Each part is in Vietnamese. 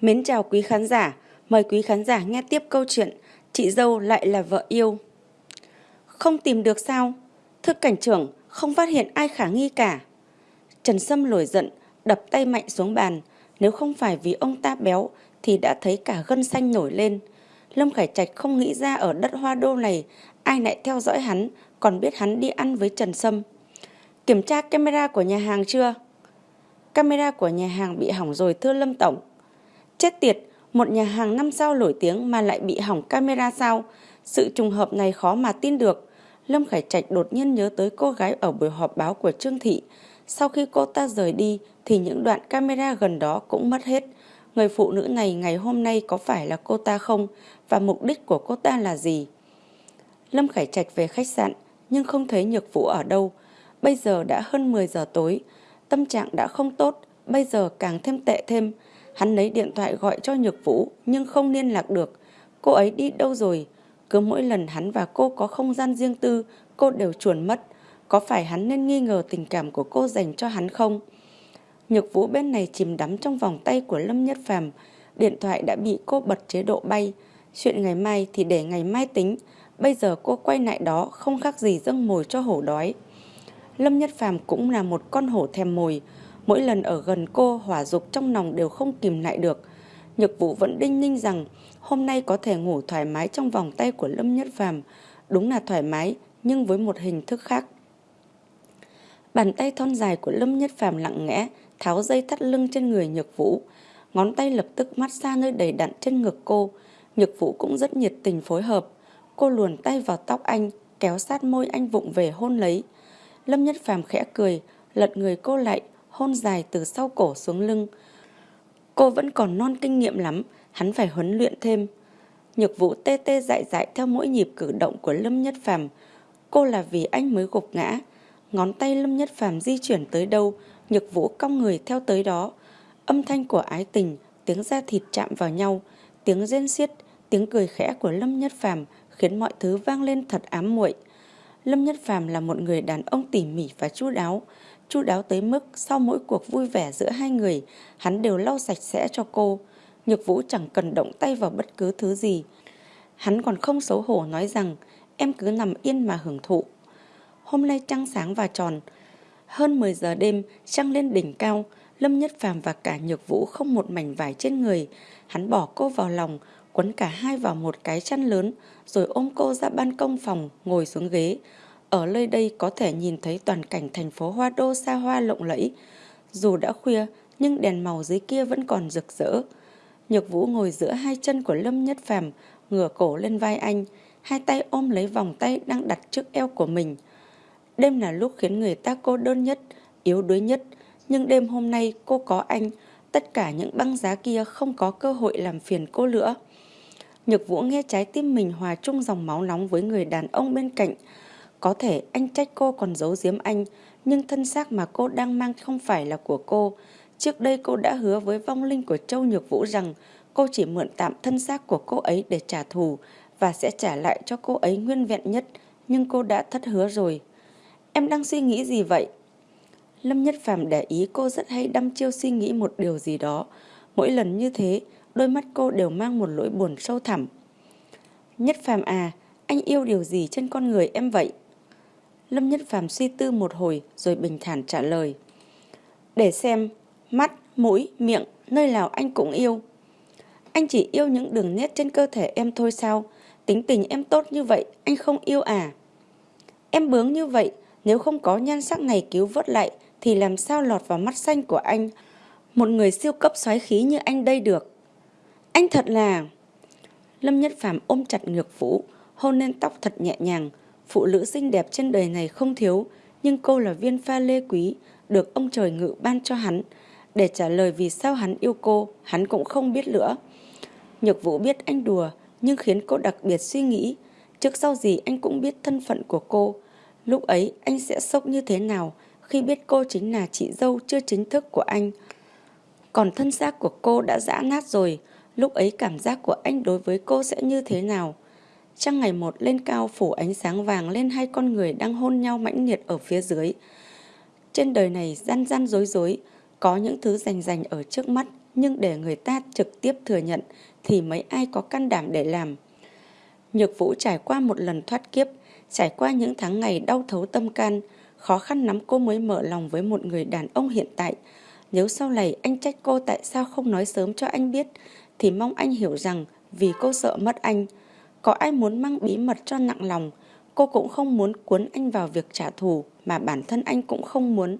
Mến chào quý khán giả, mời quý khán giả nghe tiếp câu chuyện Chị dâu lại là vợ yêu. Không tìm được sao? Thưa cảnh trưởng, không phát hiện ai khả nghi cả. Trần Sâm nổi giận, đập tay mạnh xuống bàn. Nếu không phải vì ông ta béo thì đã thấy cả gân xanh nổi lên. Lâm Khải Trạch không nghĩ ra ở đất hoa đô này ai lại theo dõi hắn, còn biết hắn đi ăn với Trần Sâm. Kiểm tra camera của nhà hàng chưa? Camera của nhà hàng bị hỏng rồi thưa Lâm Tổng. Chết tiệt, một nhà hàng năm sao nổi tiếng mà lại bị hỏng camera sao? Sự trùng hợp này khó mà tin được. Lâm Khải Trạch đột nhiên nhớ tới cô gái ở buổi họp báo của Trương Thị. Sau khi cô ta rời đi thì những đoạn camera gần đó cũng mất hết. Người phụ nữ này ngày hôm nay có phải là cô ta không? Và mục đích của cô ta là gì? Lâm Khải Trạch về khách sạn nhưng không thấy Nhược Vũ ở đâu. Bây giờ đã hơn 10 giờ tối. Tâm trạng đã không tốt, bây giờ càng thêm tệ thêm. Hắn lấy điện thoại gọi cho Nhược Vũ nhưng không liên lạc được. Cô ấy đi đâu rồi? Cứ mỗi lần hắn và cô có không gian riêng tư, cô đều chuồn mất. Có phải hắn nên nghi ngờ tình cảm của cô dành cho hắn không? Nhược Vũ bên này chìm đắm trong vòng tay của Lâm Nhất Phàm, điện thoại đã bị cô bật chế độ bay. Chuyện ngày mai thì để ngày mai tính, bây giờ cô quay lại đó không khác gì dâng mồi cho hổ đói. Lâm Nhất Phàm cũng là một con hổ thèm mồi, mỗi lần ở gần cô hỏa dục trong lòng đều không kìm lại được. Nhược Vũ vẫn đinh ninh rằng hôm nay có thể ngủ thoải mái trong vòng tay của Lâm Nhất Phàm, đúng là thoải mái nhưng với một hình thức khác. Bàn tay thon dài của Lâm Nhất Phàm lặng lẽ tháo dây thắt lưng trên người Nhược Vũ, ngón tay lập tức mát xa nơi đầy đặn trên ngực cô. Nhược Vũ cũng rất nhiệt tình phối hợp, cô luồn tay vào tóc anh, kéo sát môi anh vụng về hôn lấy. Lâm Nhất Phàm khẽ cười, lật người cô lại, hôn dài từ sau cổ xuống lưng. Cô vẫn còn non kinh nghiệm lắm, hắn phải huấn luyện thêm. Nhược Vũ tê tê dại dại theo mỗi nhịp cử động của Lâm Nhất Phàm. Cô là vì anh mới gục ngã. Ngón tay Lâm Nhất Phàm di chuyển tới đâu, Nhược Vũ cong người theo tới đó. Âm thanh của ái tình, tiếng da thịt chạm vào nhau, tiếng rên xiết, tiếng cười khẽ của Lâm Nhất Phàm khiến mọi thứ vang lên thật ám muội. Lâm Nhất Phàm là một người đàn ông tỉ mỉ và chu đáo, chu đáo tới mức sau mỗi cuộc vui vẻ giữa hai người, hắn đều lau sạch sẽ cho cô. Nhược Vũ chẳng cần động tay vào bất cứ thứ gì. Hắn còn không xấu hổ nói rằng em cứ nằm yên mà hưởng thụ. Hôm nay trăng sáng và tròn, hơn 10 giờ đêm, trăng lên đỉnh cao, Lâm Nhất Phàm và cả Nhược Vũ không một mảnh vải trên người. Hắn bỏ cô vào lòng, quấn cả hai vào một cái chăn lớn, rồi ôm cô ra ban công phòng, ngồi xuống ghế. Ở nơi đây có thể nhìn thấy toàn cảnh thành phố Hoa Đô xa hoa lộng lẫy. Dù đã khuya, nhưng đèn màu dưới kia vẫn còn rực rỡ. Nhược Vũ ngồi giữa hai chân của Lâm Nhất Phàm, ngửa cổ lên vai anh, hai tay ôm lấy vòng tay đang đặt trước eo của mình. Đêm là lúc khiến người ta cô đơn nhất, yếu đuối nhất, nhưng đêm hôm nay cô có anh, tất cả những băng giá kia không có cơ hội làm phiền cô nữa. Nhược Vũ nghe trái tim mình hòa chung dòng máu nóng với người đàn ông bên cạnh. Có thể anh trách cô còn giấu giếm anh, nhưng thân xác mà cô đang mang không phải là của cô. Trước đây cô đã hứa với vong linh của Châu Nhược Vũ rằng cô chỉ mượn tạm thân xác của cô ấy để trả thù và sẽ trả lại cho cô ấy nguyên vẹn nhất, nhưng cô đã thất hứa rồi. Em đang suy nghĩ gì vậy? Lâm Nhất Phàm để ý cô rất hay đăm chiêu suy nghĩ một điều gì đó. Mỗi lần như thế, đôi mắt cô đều mang một nỗi buồn sâu thẳm. Nhất Phàm à, anh yêu điều gì trên con người em vậy? Lâm Nhất Phàm suy tư một hồi rồi bình thản trả lời. Để xem, mắt, mũi, miệng, nơi nào anh cũng yêu. Anh chỉ yêu những đường nét trên cơ thể em thôi sao? Tính tình em tốt như vậy, anh không yêu à? Em bướng như vậy, nếu không có nhan sắc này cứu vớt lại thì làm sao lọt vào mắt xanh của anh? Một người siêu cấp xoáy khí như anh đây được. Anh thật là... Lâm Nhất Phàm ôm chặt ngược vũ, hôn lên tóc thật nhẹ nhàng. Phụ nữ xinh đẹp trên đời này không thiếu, nhưng cô là viên pha lê quý, được ông trời ngự ban cho hắn. Để trả lời vì sao hắn yêu cô, hắn cũng không biết nữa. Nhược vũ biết anh đùa, nhưng khiến cô đặc biệt suy nghĩ. Trước sau gì anh cũng biết thân phận của cô. Lúc ấy anh sẽ sốc như thế nào khi biết cô chính là chị dâu chưa chính thức của anh. Còn thân xác của cô đã dã nát rồi, lúc ấy cảm giác của anh đối với cô sẽ như thế nào? Trăng ngày một lên cao phủ ánh sáng vàng lên hai con người đang hôn nhau mãnh liệt ở phía dưới. Trên đời này gian gian dối dối, có những thứ rành rành ở trước mắt, nhưng để người ta trực tiếp thừa nhận thì mấy ai có can đảm để làm. Nhược Vũ trải qua một lần thoát kiếp, trải qua những tháng ngày đau thấu tâm can, khó khăn lắm cô mới mở lòng với một người đàn ông hiện tại. Nếu sau này anh trách cô tại sao không nói sớm cho anh biết, thì mong anh hiểu rằng vì cô sợ mất anh. Có ai muốn mang bí mật cho nặng lòng, cô cũng không muốn cuốn anh vào việc trả thù mà bản thân anh cũng không muốn.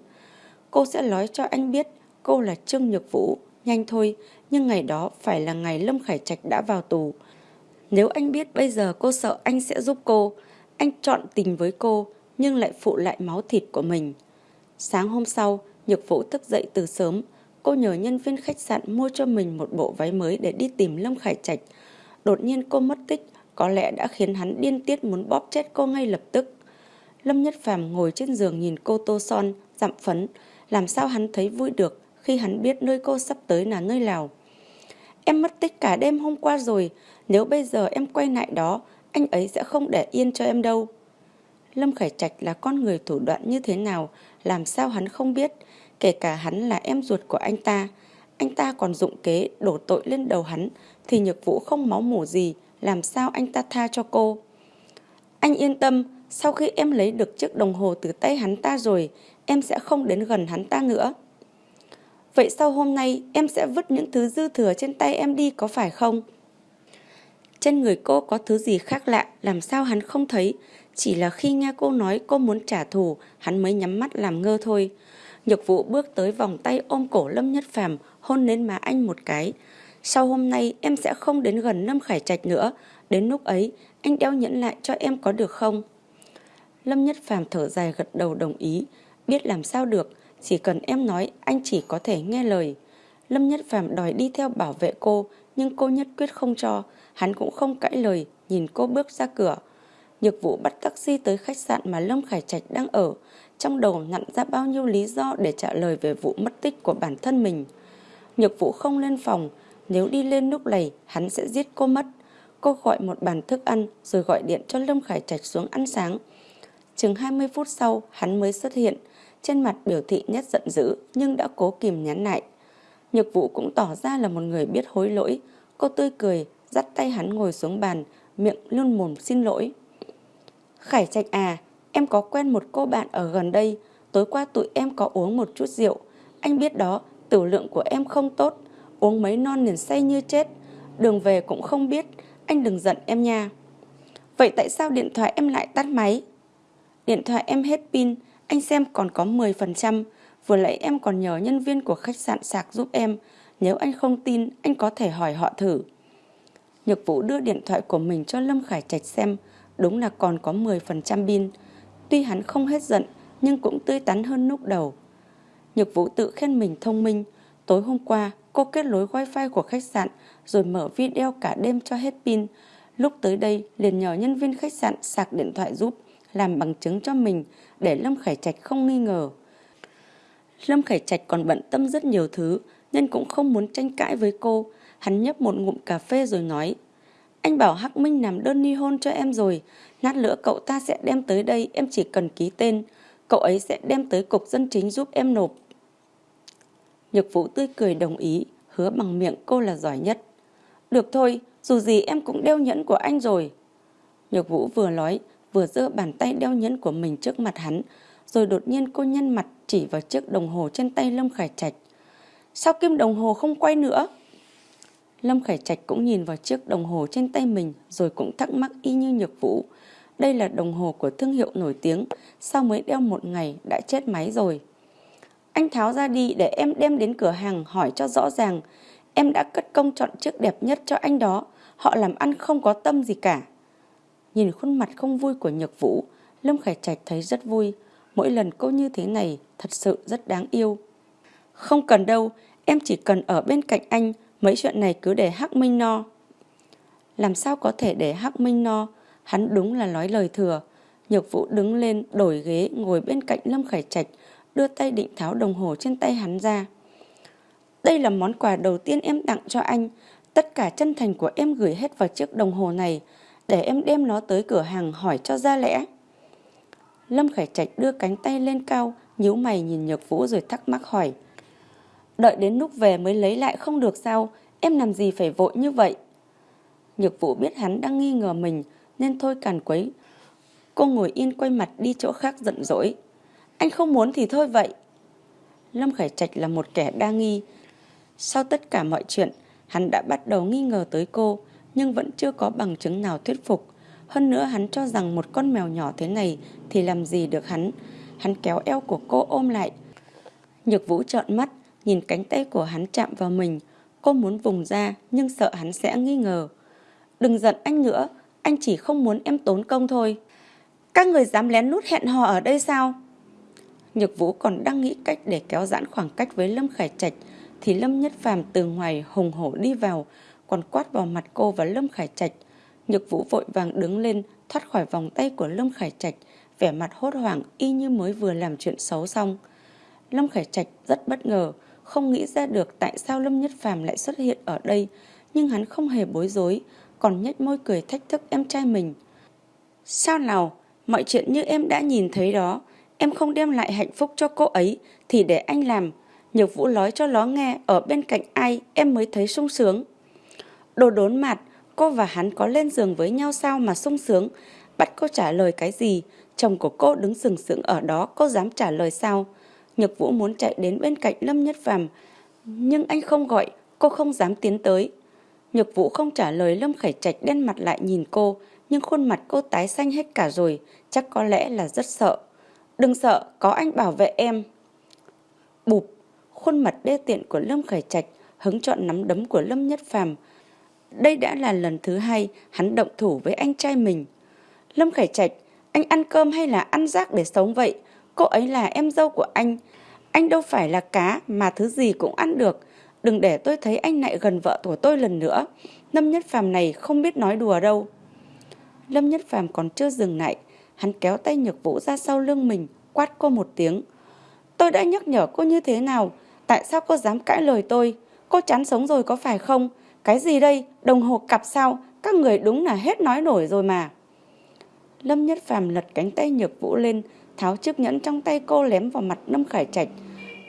Cô sẽ nói cho anh biết cô là Trương Nhược Vũ, nhanh thôi, nhưng ngày đó phải là ngày Lâm Khải Trạch đã vào tù. Nếu anh biết bây giờ cô sợ anh sẽ giúp cô, anh chọn tình với cô nhưng lại phụ lại máu thịt của mình. Sáng hôm sau, Nhược Vũ thức dậy từ sớm, cô nhờ nhân viên khách sạn mua cho mình một bộ váy mới để đi tìm Lâm Khải Trạch. Đột nhiên cô mất tích, có lẽ đã khiến hắn điên tiết muốn bóp chết cô ngay lập tức. Lâm Nhất Phàm ngồi trên giường nhìn cô tô son, dặm phấn, làm sao hắn thấy vui được khi hắn biết nơi cô sắp tới là nơi nào. Em mất tích cả đêm hôm qua rồi, nếu bây giờ em quay lại đó, anh ấy sẽ không để yên cho em đâu. Lâm Khải Trạch là con người thủ đoạn như thế nào, làm sao hắn không biết, kể cả hắn là em ruột của anh ta. Anh ta còn dụng kế đổ tội lên đầu hắn, thì nhược vũ không máu mủ gì, làm sao anh ta tha cho cô. Anh yên tâm, sau khi em lấy được chiếc đồng hồ từ tay hắn ta rồi, em sẽ không đến gần hắn ta nữa. Vậy sau hôm nay em sẽ vứt những thứ dư thừa trên tay em đi có phải không? Trên người cô có thứ gì khác lạ, làm sao hắn không thấy? Chỉ là khi nghe cô nói cô muốn trả thù, hắn mới nhắm mắt làm ngơ thôi. Nhược vụ bước tới vòng tay ôm cổ Lâm Nhất Phàm hôn lên má anh một cái. Sau hôm nay em sẽ không đến gần Lâm Khải Trạch nữa. Đến lúc ấy, anh đeo nhẫn lại cho em có được không? Lâm Nhất Phàm thở dài gật đầu đồng ý. Biết làm sao được, chỉ cần em nói anh chỉ có thể nghe lời. Lâm Nhất Phàm đòi đi theo bảo vệ cô, nhưng cô nhất quyết không cho. Hắn cũng không cãi lời, nhìn cô bước ra cửa. Nhược vụ bắt taxi tới khách sạn mà Lâm Khải Trạch đang ở. Trong đầu nặn ra bao nhiêu lý do để trả lời về vụ mất tích của bản thân mình. Nhược vụ không lên phòng, nếu đi lên lúc này hắn sẽ giết cô mất. Cô gọi một bàn thức ăn rồi gọi điện cho Lâm Khải Trạch xuống ăn sáng. Chừng 20 phút sau hắn mới xuất hiện, trên mặt biểu thị nét giận dữ nhưng đã cố kìm nhắn lại. Nhược vụ cũng tỏ ra là một người biết hối lỗi. Cô tươi cười, dắt tay hắn ngồi xuống bàn, miệng luôn mồm xin lỗi. Khải Trạch à, em có quen một cô bạn ở gần đây, tối qua tụi em có uống một chút rượu. Anh biết đó, tử lượng của em không tốt, uống mấy non liền say như chết. Đường về cũng không biết, anh đừng giận em nha. Vậy tại sao điện thoại em lại tắt máy? Điện thoại em hết pin, anh xem còn có 10%. Vừa nãy em còn nhờ nhân viên của khách sạn sạc giúp em. Nếu anh không tin, anh có thể hỏi họ thử. Nhược Vũ đưa điện thoại của mình cho Lâm Khải Trạch xem, đúng là còn có 10% pin. Tuy hắn không hết giận, nhưng cũng tươi tắn hơn lúc đầu. Nhược Vũ tự khen mình thông minh. Tối hôm qua, cô kết nối wifi của khách sạn rồi mở video cả đêm cho hết pin. Lúc tới đây, liền nhờ nhân viên khách sạn sạc điện thoại giúp, làm bằng chứng cho mình để Lâm Khải Trạch không nghi ngờ. Lâm Khải Trạch còn bận tâm rất nhiều thứ nên cũng không muốn tranh cãi với cô. Hắn nhấp một ngụm cà phê rồi nói Anh bảo Hắc Minh làm đơn ly hôn cho em rồi Lát nữa cậu ta sẽ đem tới đây Em chỉ cần ký tên Cậu ấy sẽ đem tới cục dân chính giúp em nộp Nhược Vũ tươi cười đồng ý Hứa bằng miệng cô là giỏi nhất Được thôi Dù gì em cũng đeo nhẫn của anh rồi Nhược Vũ vừa nói Vừa giơ bàn tay đeo nhẫn của mình trước mặt hắn Rồi đột nhiên cô nhăn mặt Chỉ vào chiếc đồng hồ trên tay Lâm Khải Trạch Sao kim đồng hồ không quay nữa Lâm Khải Trạch cũng nhìn vào chiếc đồng hồ trên tay mình rồi cũng thắc mắc y như nhược vũ. Đây là đồng hồ của thương hiệu nổi tiếng, sao mới đeo một ngày đã chết máy rồi. Anh tháo ra đi để em đem đến cửa hàng hỏi cho rõ ràng. Em đã cất công chọn chiếc đẹp nhất cho anh đó, họ làm ăn không có tâm gì cả. Nhìn khuôn mặt không vui của nhược vũ, Lâm Khải Trạch thấy rất vui. Mỗi lần cô như thế này thật sự rất đáng yêu. Không cần đâu, em chỉ cần ở bên cạnh anh, Mấy chuyện này cứ để Hắc Minh no. Làm sao có thể để Hắc Minh no? Hắn đúng là nói lời thừa. Nhược Vũ đứng lên đổi ghế ngồi bên cạnh Lâm Khải Trạch, đưa tay định tháo đồng hồ trên tay hắn ra. Đây là món quà đầu tiên em tặng cho anh. Tất cả chân thành của em gửi hết vào chiếc đồng hồ này để em đem nó tới cửa hàng hỏi cho ra lẽ. Lâm Khải Trạch đưa cánh tay lên cao, nhíu mày nhìn Nhược Vũ rồi thắc mắc hỏi. Đợi đến lúc về mới lấy lại không được sao, em làm gì phải vội như vậy. Nhược vũ biết hắn đang nghi ngờ mình nên thôi càn quấy. Cô ngồi yên quay mặt đi chỗ khác giận dỗi. Anh không muốn thì thôi vậy. Lâm Khải Trạch là một kẻ đa nghi. Sau tất cả mọi chuyện, hắn đã bắt đầu nghi ngờ tới cô, nhưng vẫn chưa có bằng chứng nào thuyết phục. Hơn nữa hắn cho rằng một con mèo nhỏ thế này thì làm gì được hắn. Hắn kéo eo của cô ôm lại. Nhược vũ trợn mắt, nhìn cánh tay của hắn chạm vào mình. Cô muốn vùng ra nhưng sợ hắn sẽ nghi ngờ. Đừng giận anh nữa, anh chỉ không muốn em tốn công thôi. Các người dám lén lút hẹn hò ở đây sao? Nhược Vũ còn đang nghĩ cách để kéo giãn khoảng cách với Lâm Khải Trạch thì Lâm Nhất Phàm từ ngoài hùng hổ đi vào, còn quát vào mặt cô và Lâm Khải Trạch. Nhược Vũ vội vàng đứng lên, thoát khỏi vòng tay của Lâm Khải Trạch, vẻ mặt hốt hoảng y như mới vừa làm chuyện xấu xong. Lâm Khải Trạch rất bất ngờ, không nghĩ ra được tại sao Lâm Nhất Phàm lại xuất hiện ở đây, nhưng hắn không hề bối rối, còn nhếch môi cười thách thức em trai mình. Sao nào, mọi chuyện như em đã nhìn thấy đó, em không đem lại hạnh phúc cho cô ấy thì để anh làm. Nhược Vũ nói cho nó nghe ở bên cạnh ai em mới thấy sung sướng. Đồ đốn mặt, cô và hắn có lên giường với nhau sao mà sung sướng. Bắt cô trả lời cái gì, chồng của cô đứng sừng sững ở đó cô dám trả lời sao. Nhược Vũ muốn chạy đến bên cạnh Lâm Nhất Phàm nhưng anh không gọi, cô không dám tiến tới. Nhược Vũ không trả lời Lâm Khải Trạch đen mặt lại nhìn cô, nhưng khuôn mặt cô tái xanh hết cả rồi, chắc có lẽ là rất sợ. Đừng sợ, có anh bảo vệ em. Bụp, khuôn mặt đê tiện của Lâm Khải Trạch hứng chọn nắm đấm của Lâm Nhất Phàm. Đây đã là lần thứ hai hắn động thủ với anh trai mình. Lâm Khải Trạch, anh ăn cơm hay là ăn rác để sống vậy? Cô ấy là em dâu của anh. Anh đâu phải là cá mà thứ gì cũng ăn được. Đừng để tôi thấy anh lại gần vợ của tôi lần nữa. Lâm Nhất Phàm này không biết nói đùa đâu. Lâm Nhất Phàm còn chưa dừng lại. Hắn kéo tay Nhược Vũ ra sau lưng mình, quát cô một tiếng. Tôi đã nhắc nhở cô như thế nào? Tại sao cô dám cãi lời tôi? Cô chán sống rồi có phải không? Cái gì đây? Đồng hồ cặp sao? Các người đúng là hết nói nổi rồi mà. Lâm Nhất Phàm lật cánh tay Nhược Vũ lên, tháo chiếc nhẫn trong tay cô lém vào mặt Lâm Khải Trạch.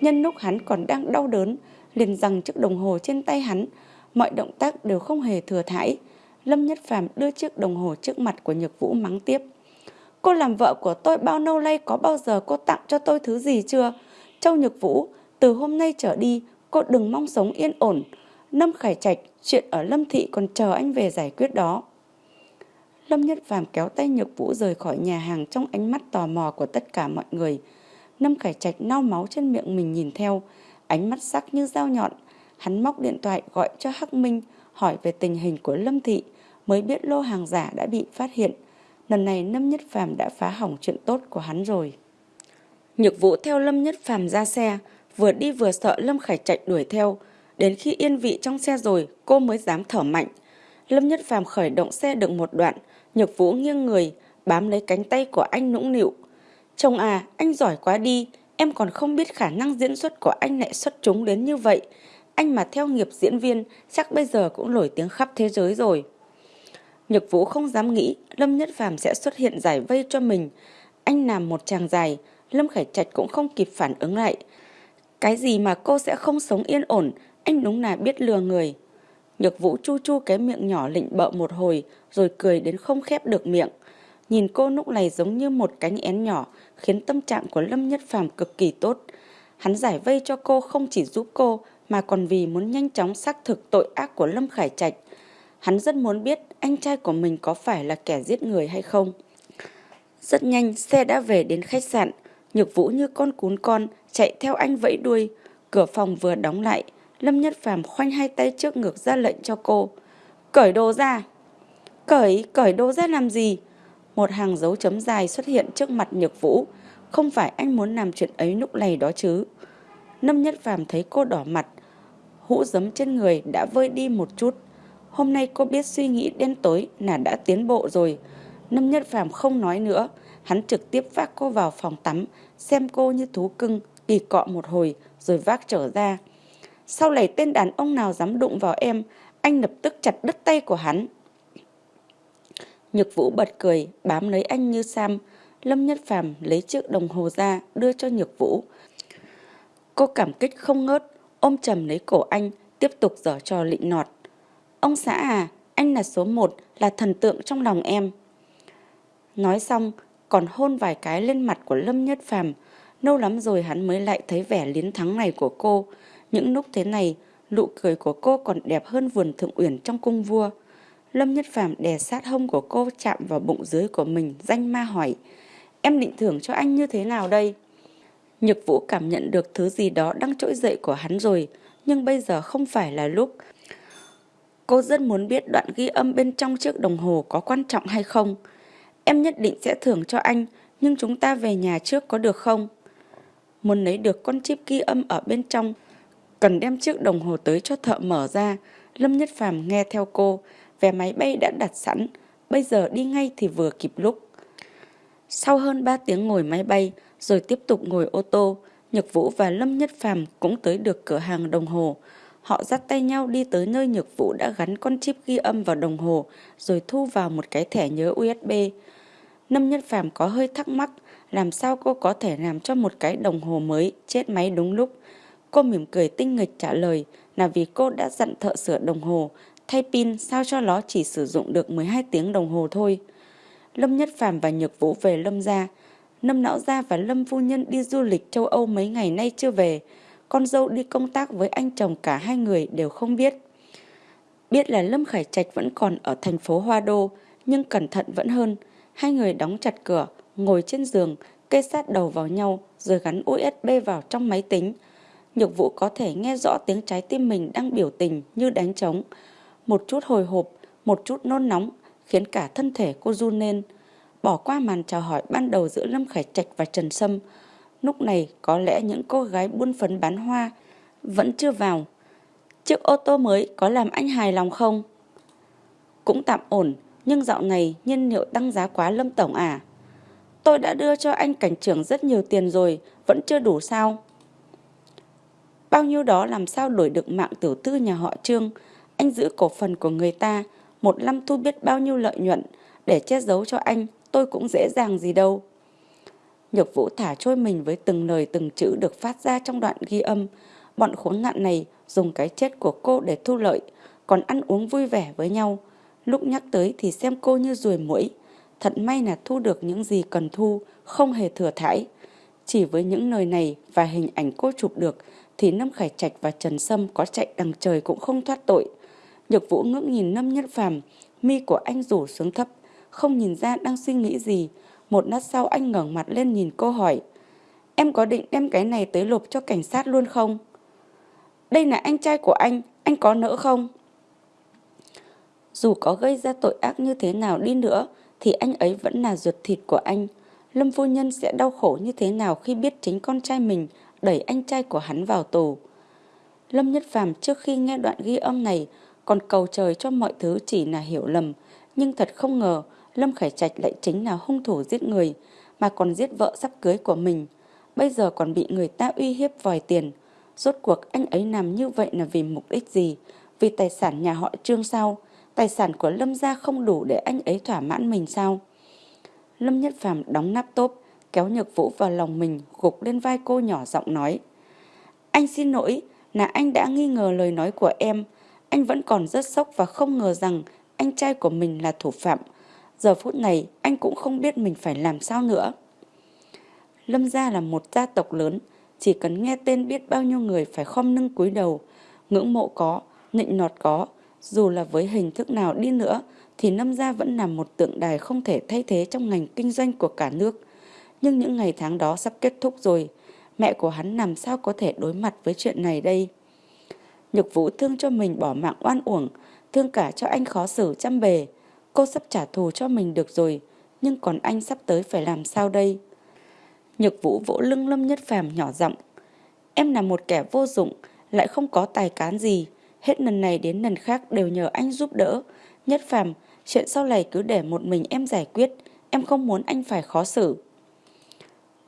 Nhân lúc hắn còn đang đau đớn, liền rằng chiếc đồng hồ trên tay hắn, mọi động tác đều không hề thừa thãi. Lâm Nhất Phàm đưa chiếc đồng hồ trước mặt của Nhược Vũ mắng tiếp. Cô làm vợ của tôi bao lâu nay có bao giờ cô tặng cho tôi thứ gì chưa? Châu Nhược Vũ, từ hôm nay trở đi, cô đừng mong sống yên ổn. Lâm Khải Trạch, chuyện ở Lâm Thị còn chờ anh về giải quyết đó. Lâm Nhất Phàm kéo tay Nhược Vũ rời khỏi nhà hàng trong ánh mắt tò mò của tất cả mọi người. Lâm Khải Trạch nao máu trên miệng mình nhìn theo, ánh mắt sắc như dao nhọn. Hắn móc điện thoại gọi cho Hắc Minh, hỏi về tình hình của Lâm Thị, mới biết lô hàng giả đã bị phát hiện. Lần này Lâm Nhất Phàm đã phá hỏng chuyện tốt của hắn rồi. Nhược Vũ theo Lâm Nhất Phàm ra xe, vừa đi vừa sợ Lâm Khải Trạch đuổi theo. Đến khi yên vị trong xe rồi, cô mới dám thở mạnh. Lâm Nhất Phàm khởi động xe được một đoạn, Nhược Vũ nghiêng người, bám lấy cánh tay của anh nũng nịu. Chồng à, anh giỏi quá đi, em còn không biết khả năng diễn xuất của anh lại xuất chúng đến như vậy. Anh mà theo nghiệp diễn viên, chắc bây giờ cũng nổi tiếng khắp thế giới rồi. Nhược Vũ không dám nghĩ Lâm Nhất Phàm sẽ xuất hiện giải vây cho mình. Anh làm một chàng dài, Lâm Khải Trạch cũng không kịp phản ứng lại. Cái gì mà cô sẽ không sống yên ổn, anh đúng là biết lừa người. Nhược Vũ chu chu cái miệng nhỏ lịnh bợ một hồi, rồi cười đến không khép được miệng. Nhìn cô lúc này giống như một cánh én nhỏ, khiến tâm trạng của Lâm Nhất Phàm cực kỳ tốt. Hắn giải vây cho cô không chỉ giúp cô, mà còn vì muốn nhanh chóng xác thực tội ác của Lâm Khải Trạch. Hắn rất muốn biết anh trai của mình có phải là kẻ giết người hay không. Rất nhanh, xe đã về đến khách sạn. Nhược Vũ như con cún con, chạy theo anh vẫy đuôi. Cửa phòng vừa đóng lại, Lâm Nhất Phàm khoanh hai tay trước ngực ra lệnh cho cô. Cởi đồ ra! Cởi, cởi đồ ra làm gì? Một hàng dấu chấm dài xuất hiện trước mặt Nhược Vũ. Không phải anh muốn làm chuyện ấy lúc này đó chứ. Lâm Nhất Phàm thấy cô đỏ mặt. Hũ giấm trên người đã vơi đi một chút. Hôm nay cô biết suy nghĩ đen tối là đã tiến bộ rồi. Lâm Nhất Phàm không nói nữa. Hắn trực tiếp vác cô vào phòng tắm, xem cô như thú cưng, kỳ cọ một hồi, rồi vác trở ra. Sau này tên đàn ông nào dám đụng vào em, anh lập tức chặt đứt tay của hắn. Nhược Vũ bật cười, bám lấy anh như Sam. Lâm Nhất Phàm lấy chiếc đồng hồ ra, đưa cho Nhược Vũ. Cô cảm kích không ngớt, ôm chầm lấy cổ anh, tiếp tục dở trò lịnh nọt. Ông xã à, anh là số một, là thần tượng trong lòng em. Nói xong, còn hôn vài cái lên mặt của Lâm Nhất Phàm. Lâu lắm rồi hắn mới lại thấy vẻ liến thắng này của cô. Những lúc thế này, nụ cười của cô còn đẹp hơn vườn thượng uyển trong cung vua. Lâm Nhất Phàm đè sát hông của cô chạm vào bụng dưới của mình, danh ma hỏi. Em định thưởng cho anh như thế nào đây? Nhược Vũ cảm nhận được thứ gì đó đang trỗi dậy của hắn rồi, nhưng bây giờ không phải là lúc. Cô rất muốn biết đoạn ghi âm bên trong chiếc đồng hồ có quan trọng hay không. Em nhất định sẽ thưởng cho anh, nhưng chúng ta về nhà trước có được không? Muốn lấy được con chip ghi âm ở bên trong, cần đem chiếc đồng hồ tới cho thợ mở ra. Lâm Nhất Phàm nghe theo cô, vé máy bay đã đặt sẵn, bây giờ đi ngay thì vừa kịp lúc. Sau hơn 3 tiếng ngồi máy bay, rồi tiếp tục ngồi ô tô, Nhật Vũ và Lâm Nhất Phàm cũng tới được cửa hàng đồng hồ. Họ dắt tay nhau đi tới nơi Nhược Vũ đã gắn con chip ghi âm vào đồng hồ, rồi thu vào một cái thẻ nhớ USB. Lâm Nhất Phàm có hơi thắc mắc, làm sao cô có thể làm cho một cái đồng hồ mới chết máy đúng lúc. Cô mỉm cười tinh nghịch trả lời là vì cô đã dặn thợ sửa đồng hồ, thay pin sao cho nó chỉ sử dụng được 12 tiếng đồng hồ thôi. Lâm Nhất Phàm và Nhược Vũ về Lâm gia. Lâm Lão Gia và Lâm Phu Nhân đi du lịch châu Âu mấy ngày nay chưa về. Con dâu đi công tác với anh chồng cả hai người đều không biết. Biết là Lâm Khải Trạch vẫn còn ở thành phố Hoa Đô, nhưng cẩn thận vẫn hơn. Hai người đóng chặt cửa, ngồi trên giường, kê sát đầu vào nhau rồi gắn USB vào trong máy tính. Nhược vụ có thể nghe rõ tiếng trái tim mình đang biểu tình như đánh trống. Một chút hồi hộp, một chút nôn nóng, khiến cả thân thể cô run lên. Bỏ qua màn chào hỏi ban đầu giữa Lâm Khải Trạch và Trần Sâm. Lúc này có lẽ những cô gái buôn phấn bán hoa vẫn chưa vào. Chiếc ô tô mới có làm anh hài lòng không? Cũng tạm ổn, nhưng dạo này nhiên liệu tăng giá quá Lâm Tổng à? Tôi đã đưa cho anh cảnh trưởng rất nhiều tiền rồi, vẫn chưa đủ sao? Bao nhiêu đó làm sao đổi được mạng tiểu tư nhà họ Trương, anh giữ cổ phần của người ta, một năm thu biết bao nhiêu lợi nhuận, để che giấu cho anh, tôi cũng dễ dàng gì đâu. Nhược vũ thả trôi mình với từng lời từng chữ được phát ra trong đoạn ghi âm. Bọn khốn nạn này dùng cái chết của cô để thu lợi, còn ăn uống vui vẻ với nhau. Lúc nhắc tới thì xem cô như ruồi mũi. Thật may là thu được những gì cần thu, không hề thừa thải. Chỉ với những lời này và hình ảnh cô chụp được thì Lâm Khải Trạch và Trần Sâm có chạy đằng trời cũng không thoát tội. Nhược Vũ ngưỡng nhìn Lâm Nhất Phàm, mi của anh rủ xuống thấp, không nhìn ra đang suy nghĩ gì. Một lát sau anh ngẩng mặt lên nhìn cô hỏi, em có định đem cái này tới lục cho cảnh sát luôn không? Đây là anh trai của anh, anh có nỡ không? Dù có gây ra tội ác như thế nào đi nữa, thì anh ấy vẫn là ruột thịt của anh. Lâm phu nhân sẽ đau khổ như thế nào khi biết chính con trai mình đẩy anh trai của hắn vào tù. Lâm Nhất Phàm trước khi nghe đoạn ghi âm này còn cầu trời cho mọi thứ chỉ là hiểu lầm, nhưng thật không ngờ Lâm Khải Trạch lại chính là hung thủ giết người, mà còn giết vợ sắp cưới của mình. Bây giờ còn bị người ta uy hiếp vòi tiền. Rốt cuộc anh ấy làm như vậy là vì mục đích gì? Vì tài sản nhà họ Trương sao? Tài sản của Lâm gia không đủ để anh ấy thỏa mãn mình sao? Lâm Nhất Phàm đóng nắp tốp, kéo Nhược Vũ vào lòng mình, gục lên vai cô nhỏ giọng nói. Anh xin lỗi, là anh đã nghi ngờ lời nói của em. Anh vẫn còn rất sốc và không ngờ rằng anh trai của mình là thủ phạm. Giờ phút này anh cũng không biết mình phải làm sao nữa. Lâm gia là một gia tộc lớn, chỉ cần nghe tên biết bao nhiêu người phải khom lưng cúi đầu, ngưỡng mộ có, nịnh nọt có, dù là với hình thức nào đi nữa thì Lâm gia vẫn là một tượng đài không thể thay thế trong ngành kinh doanh của cả nước. Nhưng những ngày tháng đó sắp kết thúc rồi, mẹ của hắn làm sao có thể đối mặt với chuyện này đây? Nhược vũ thương cho mình bỏ mạng oan uổng, thương cả cho anh khó xử chăm bề. Cô sắp trả thù cho mình được rồi, nhưng còn anh sắp tới phải làm sao đây? Nhược vũ vỗ lưng Lâm Nhất Phàm nhỏ giọng. Em là một kẻ vô dụng, lại không có tài cán gì. Hết lần này đến lần khác đều nhờ anh giúp đỡ. Nhất Phàm, chuyện sau này cứ để một mình em giải quyết. Em không muốn anh phải khó xử.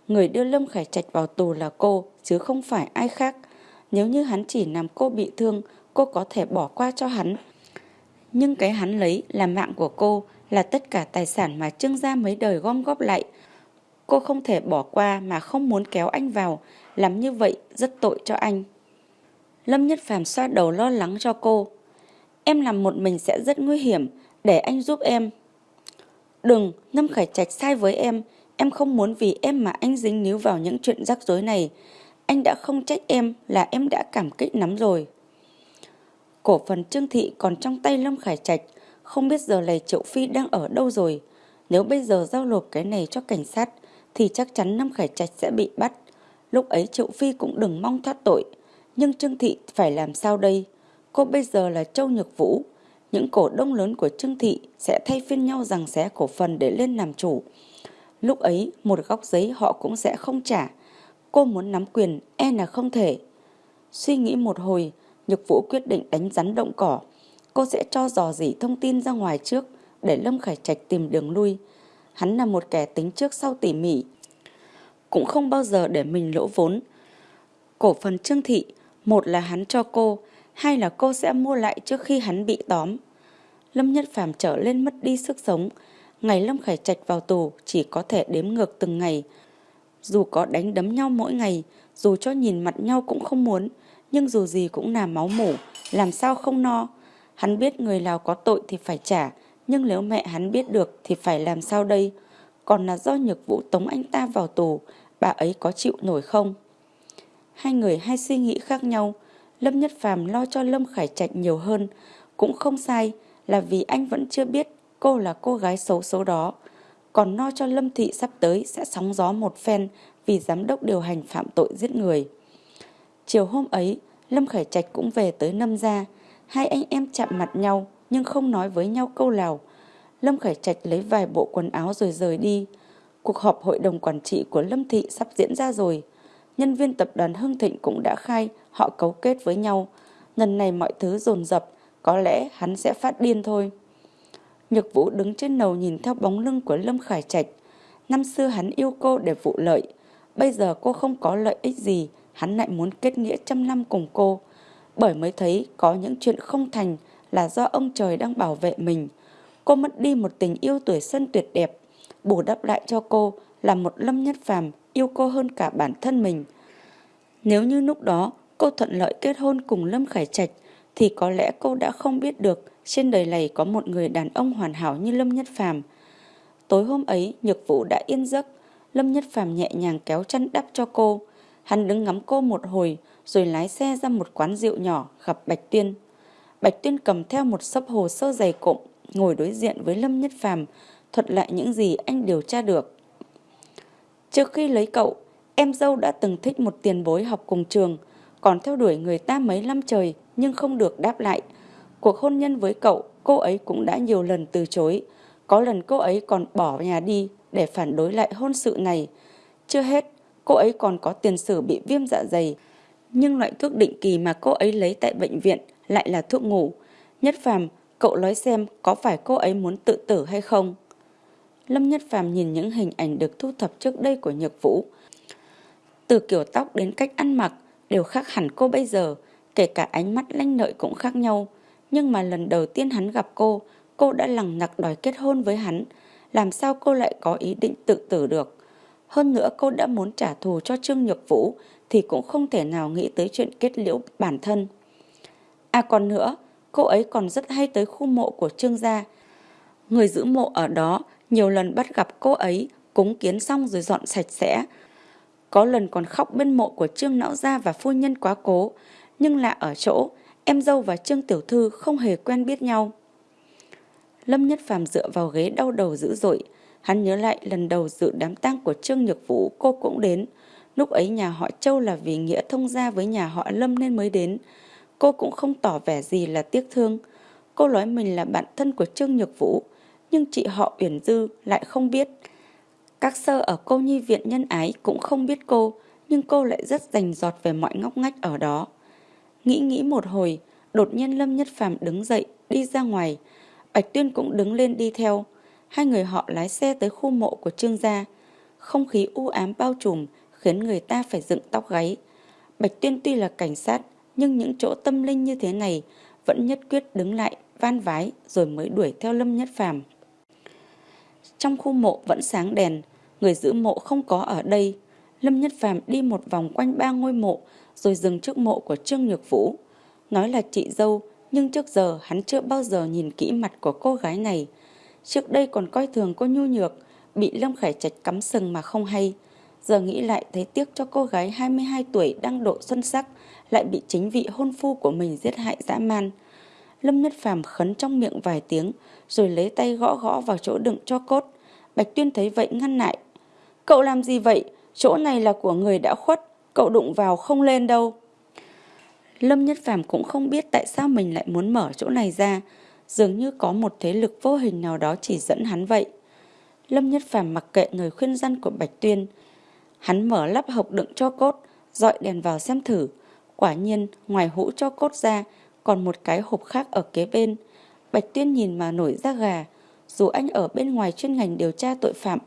Người đưa Lâm Khải Trạch vào tù là cô, chứ không phải ai khác. Nếu như hắn chỉ làm cô bị thương, cô có thể bỏ qua cho hắn. Nhưng cái hắn lấy là mạng của cô, là tất cả tài sản mà Trương gia mấy đời gom góp lại. Cô không thể bỏ qua mà không muốn kéo anh vào, làm như vậy rất tội cho anh. Lâm Nhất Phàm xoa đầu lo lắng cho cô. Em làm một mình sẽ rất nguy hiểm, để anh giúp em. Đừng, Lâm Khải Trạch sai với em, em không muốn vì em mà anh dính níu vào những chuyện rắc rối này. Anh đã không trách em là em đã cảm kích lắm rồi. Cổ phần Trương Thị còn trong tay Lâm Khải Trạch, không biết giờ này Triệu Phi đang ở đâu rồi. Nếu bây giờ giao nộp cái này cho cảnh sát, thì chắc chắn Lâm Khải Trạch sẽ bị bắt. Lúc ấy Triệu Phi cũng đừng mong thoát tội. Nhưng Trương Thị phải làm sao đây? Cô bây giờ là Châu Nhược Vũ. Những cổ đông lớn của Trương Thị sẽ thay phiên nhau rằng xé cổ phần để lên làm chủ. Lúc ấy một góc giấy họ cũng sẽ không trả. Cô muốn nắm quyền e là không thể. Suy nghĩ một hồi, Nhược Vũ quyết định đánh rắn động cỏ. Cô sẽ cho dò dỉ thông tin ra ngoài trước để Lâm Khải Trạch tìm đường lui. Hắn là một kẻ tính trước sau tỉ mỉ. Cũng không bao giờ để mình lỗ vốn. Cổ phần Trương Thị, một là hắn cho cô, hai là cô sẽ mua lại trước khi hắn bị tóm. Lâm Nhất Phàm trở lên mất đi sức sống. Ngày Lâm Khải Trạch vào tù chỉ có thể đếm ngược từng ngày. Dù có đánh đấm nhau mỗi ngày, dù cho nhìn mặt nhau cũng không muốn, nhưng dù gì cũng là máu mủ, làm sao không no. Hắn biết người Lào có tội thì phải trả, nhưng nếu mẹ hắn biết được thì phải làm sao đây? Còn là do nhược vũ tống anh ta vào tù, bà ấy có chịu nổi không? Hai người hai suy nghĩ khác nhau, Lâm Nhất Phàm lo cho Lâm Khải Trạch nhiều hơn, cũng không sai là vì anh vẫn chưa biết cô là cô gái xấu số đó. Còn lo cho Lâm Thị sắp tới sẽ sóng gió một phen vì giám đốc điều hành phạm tội giết người. Chiều hôm ấy, Lâm Khải Trạch cũng về tới Lâm gia. Hai anh em chạm mặt nhau nhưng không nói với nhau câu nào. Lâm Khải Trạch lấy vài bộ quần áo rồi rời đi. Cuộc họp hội đồng quản trị của Lâm Thị sắp diễn ra rồi. Nhân viên tập đoàn Hưng Thịnh cũng đã khai họ cấu kết với nhau. Lần này mọi thứ dồn dập, có lẽ hắn sẽ phát điên thôi. Nhược Vũ đứng trên đầu nhìn theo bóng lưng của Lâm Khải Trạch. Năm xưa hắn yêu cô để vụ lợi. Bây giờ cô không có lợi ích gì, hắn lại muốn kết nghĩa trăm năm cùng cô. Bởi mới thấy có những chuyện không thành là do ông trời đang bảo vệ mình. Cô mất đi một tình yêu tuổi xuân tuyệt đẹp, bù đắp lại cho cô là một lâm nhất phàm yêu cô hơn cả bản thân mình. Nếu như lúc đó cô thuận lợi kết hôn cùng Lâm Khải Trạch thì có lẽ cô đã không biết được trên đời này có một người đàn ông hoàn hảo như Lâm Nhất Phàm. Tối hôm ấy, Nhược Vũ đã yên giấc, Lâm Nhất Phàm nhẹ nhàng kéo chăn đắp cho cô. Hắn đứng ngắm cô một hồi rồi lái xe ra một quán rượu nhỏ gặp Bạch Tuyên. Bạch Tuyên cầm theo một sấp hồ sơ dày cộm, ngồi đối diện với Lâm Nhất Phàm, thuật lại những gì anh điều tra được. Trước khi lấy cậu, em dâu đã từng thích một tiền bối học cùng trường, còn theo đuổi người ta mấy năm trời nhưng không được đáp lại. Cuộc hôn nhân với cậu, cô ấy cũng đã nhiều lần từ chối. Có lần cô ấy còn bỏ nhà đi để phản đối lại hôn sự này. Chưa hết, cô ấy còn có tiền sử bị viêm dạ dày. Nhưng loại thuốc định kỳ mà cô ấy lấy tại bệnh viện lại là thuốc ngủ. Nhất Phàm, cậu nói xem có phải cô ấy muốn tự tử hay không? Lâm Nhất Phàm nhìn những hình ảnh được thu thập trước đây của Nhược Vũ. Từ kiểu tóc đến cách ăn mặc đều khác hẳn cô bây giờ, kể cả ánh mắt lanh lợi cũng khác nhau. Nhưng mà lần đầu tiên hắn gặp cô, cô đã lằng nặc đòi kết hôn với hắn. Làm sao cô lại có ý định tự tử được? Hơn nữa cô đã muốn trả thù cho Trương Nhược Vũ thì cũng không thể nào nghĩ tới chuyện kết liễu bản thân. À còn nữa, cô ấy còn rất hay tới khu mộ của Trương gia. Người giữ mộ ở đó nhiều lần bắt gặp cô ấy cúng kiến xong rồi dọn sạch sẽ. Có lần còn khóc bên mộ của Trương Lão Gia và phu nhân quá cố, nhưng lạ ở chỗ em dâu và Trương Tiểu Thư không hề quen biết nhau. Lâm Nhất Phàm dựa vào ghế đau đầu dữ dội, hắn nhớ lại lần đầu dự đám tang của Trương Nhược Vũ cô cũng đến. Lúc ấy nhà họ Châu là vì nghĩa thông gia với nhà họ Lâm nên mới đến. Cô cũng không tỏ vẻ gì là tiếc thương. Cô nói mình là bạn thân của Trương Nhược Vũ, nhưng chị họ Uyển Dư lại không biết. Các sơ ở cô nhi viện nhân ái cũng không biết cô, nhưng cô lại rất rành giọt về mọi ngóc ngách ở đó. Nghĩ nghĩ một hồi, đột nhiên Lâm Nhất Phàm đứng dậy, đi ra ngoài. Bạch Tuyên cũng đứng lên đi theo. Hai người họ lái xe tới khu mộ của Trương gia. Không khí u ám bao trùm khiến người ta phải dựng tóc gáy. Bạch Tuyên tuy là cảnh sát, nhưng những chỗ tâm linh như thế này vẫn nhất quyết đứng lại, van vái rồi mới đuổi theo Lâm Nhất Phàm. Trong khu mộ vẫn sáng đèn, người giữ mộ không có ở đây. Lâm Nhất Phàm đi một vòng quanh ba ngôi mộ, rồi dừng trước mộ của Trương Nhược Vũ. Nói là chị dâu, nhưng trước giờ hắn chưa bao giờ nhìn kỹ mặt của cô gái này. Trước đây còn coi thường cô nhu nhược, bị Lâm Khải Trạch cắm sừng mà không hay. Giờ nghĩ lại thấy tiếc cho cô gái 22 tuổi đang độ xuân sắc, lại bị chính vị hôn phu của mình giết hại dã man. Lâm Nhất Phàm khấn trong miệng vài tiếng, rồi lấy tay gõ gõ vào chỗ đựng cho cốt. Bạch Tuyên thấy vậy ngăn lại. Cậu làm gì vậy? Chỗ này là của người đã khuất, cậu đụng vào không lên đâu. Lâm Nhất Phàm cũng không biết tại sao mình lại muốn mở chỗ này ra, dường như có một thế lực vô hình nào đó chỉ dẫn hắn vậy. Lâm Nhất Phàm mặc kệ người khuyên răn của Bạch Tuyên. Hắn mở lắp hộp đựng cho cốt, dọi đèn vào xem thử. Quả nhiên, ngoài hũ cho cốt ra, còn một cái hộp khác ở kế bên. Bạch Tuyên nhìn mà nổi da gà. Dù anh ở bên ngoài chuyên ngành điều tra tội phạm,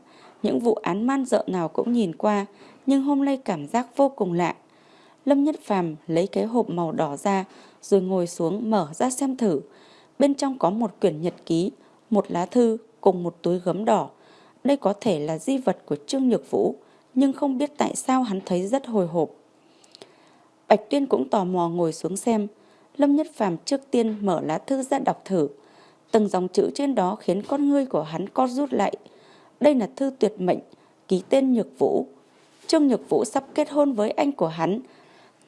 những vụ án man dợ nào cũng nhìn qua, nhưng hôm nay cảm giác vô cùng lạ. Lâm Nhất Phàm lấy cái hộp màu đỏ ra, rồi ngồi xuống mở ra xem thử. Bên trong có một quyển nhật ký, một lá thư cùng một túi gấm đỏ. Đây có thể là di vật của Trương Nhược Vũ, nhưng không biết tại sao hắn thấy rất hồi hộp. Bạch Tuyên cũng tò mò ngồi xuống xem. Lâm Nhất Phàm trước tiên mở lá thư ra đọc thử. Từng dòng chữ trên đó khiến con ngươi của hắn co rút lại. Đây là thư tuyệt mệnh, ký tên Nhược Vũ. Trương Nhược Vũ sắp kết hôn với anh của hắn,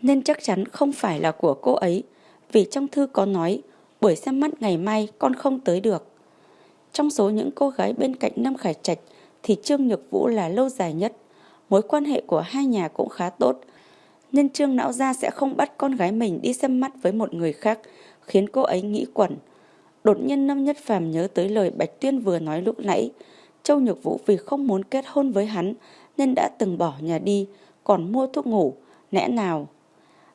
nên chắc chắn không phải là của cô ấy. Vì trong thư có nói, buổi xem mắt ngày mai con không tới được. Trong số những cô gái bên cạnh Lâm Khải Trạch thì Trương Nhược Vũ là lâu dài nhất. Mối quan hệ của hai nhà cũng khá tốt, nên Trương Não Gia sẽ không bắt con gái mình đi xem mắt với một người khác, khiến cô ấy nghĩ quẩn. Đột nhiên Lâm Nhất Phàm nhớ tới lời Bạch Tuyên vừa nói lúc nãy. Châu Nhược Vũ vì không muốn kết hôn với hắn nên đã từng bỏ nhà đi, còn mua thuốc ngủ, lẽ nào.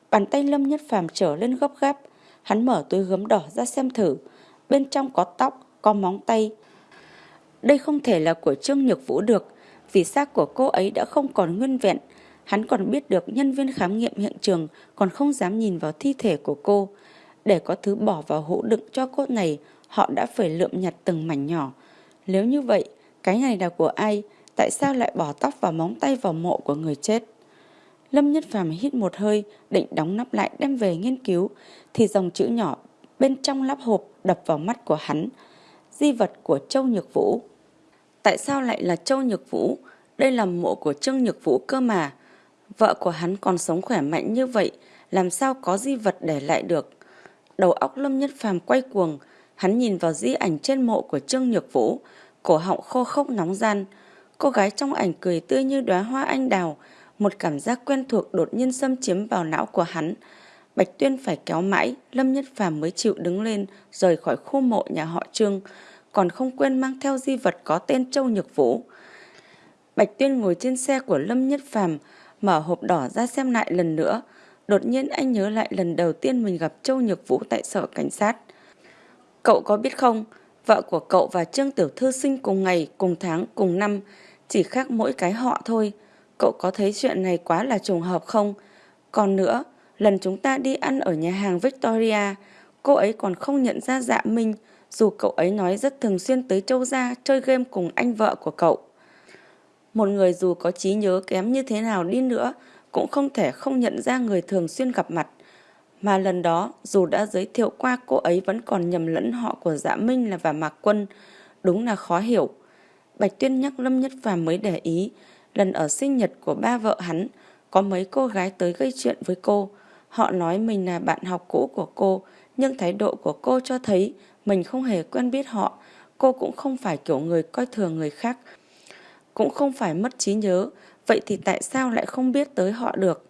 Bàn tay Lâm Nhất Phàm trở lên gấp gáp, hắn mở túi gấm đỏ ra xem thử. Bên trong có tóc, có móng tay. Đây không thể là của Trương Nhược Vũ được, vì xác của cô ấy đã không còn nguyên vẹn, Hắn còn biết được nhân viên khám nghiệm hiện trường còn không dám nhìn vào thi thể của cô. Để có thứ bỏ vào hũ đựng cho cốt này, họ đã phải lượm nhặt từng mảnh nhỏ. Nếu như vậy, cái này là của ai? Tại sao lại bỏ tóc và móng tay vào mộ của người chết? Lâm Nhất Phàm hít một hơi, định đóng nắp lại đem về nghiên cứu, thì dòng chữ nhỏ bên trong lắp hộp đập vào mắt của hắn. Di vật của Châu Nhược Vũ. Tại sao lại là Châu Nhược Vũ? Đây là mộ của Trương Nhược Vũ cơ mà. Vợ của hắn còn sống khỏe mạnh như vậy, làm sao có di vật để lại được. Đầu óc Lâm Nhất Phàm quay cuồng, hắn nhìn vào di ảnh trên mộ của Trương Nhược Vũ, cổ họng khô khốc nóng gian. Cô gái trong ảnh cười tươi như đóa hoa anh đào, một cảm giác quen thuộc đột nhiên xâm chiếm vào não của hắn. Bạch Tuyên phải kéo mãi, Lâm Nhất Phàm mới chịu đứng lên, rời khỏi khu mộ nhà họ Trương, còn không quên mang theo di vật có tên Châu Nhược Vũ. Bạch Tuyên ngồi trên xe của Lâm Nhất Phàm, mở hộp đỏ ra xem lại lần nữa. Đột nhiên anh nhớ lại lần đầu tiên mình gặp Châu Nhược Vũ tại sở cảnh sát. Cậu có biết không, vợ của cậu và Trương Tiểu Thư sinh cùng ngày, cùng tháng, cùng năm, chỉ khác mỗi cái họ thôi. Cậu có thấy chuyện này quá là trùng hợp không? Còn nữa, lần chúng ta đi ăn ở nhà hàng Victoria, cô ấy còn không nhận ra dạ Minh, dù cậu ấy nói rất thường xuyên tới Châu Gia chơi game cùng anh vợ của cậu. Một người dù có trí nhớ kém như thế nào đi nữa cũng không thể không nhận ra người thường xuyên gặp mặt. Mà lần đó dù đã giới thiệu qua cô ấy vẫn còn nhầm lẫn họ của Dạ Minh là và Mạc Quân. Đúng là khó hiểu. Bạch Tuyên nhắc Lâm Nhất Phàm mới để ý. Lần ở sinh nhật của ba vợ hắn có mấy cô gái tới gây chuyện với cô. Họ nói mình là bạn học cũ của cô nhưng thái độ của cô cho thấy mình không hề quen biết họ. Cô cũng không phải kiểu người coi thường người khác cũng không phải mất trí nhớ, vậy thì tại sao lại không biết tới họ được?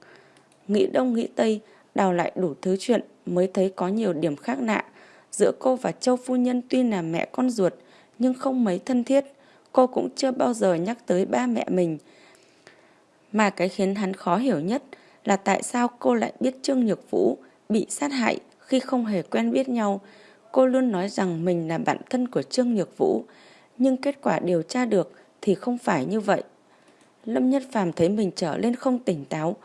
Nghĩ đông nghĩ tây, đào lại đủ thứ chuyện mới thấy có nhiều điểm khác lạ. Giữa cô và Châu Phu Nhân tuy là mẹ con ruột, nhưng không mấy thân thiết. Cô cũng chưa bao giờ nhắc tới ba mẹ mình. Mà cái khiến hắn khó hiểu nhất là tại sao cô lại biết Trương Nhược Vũ bị sát hại khi không hề quen biết nhau. Cô luôn nói rằng mình là bạn thân của Trương Nhược Vũ, nhưng kết quả điều tra được thì không phải như vậy. Lâm Nhất Phàm thấy mình trở lên không tỉnh táo.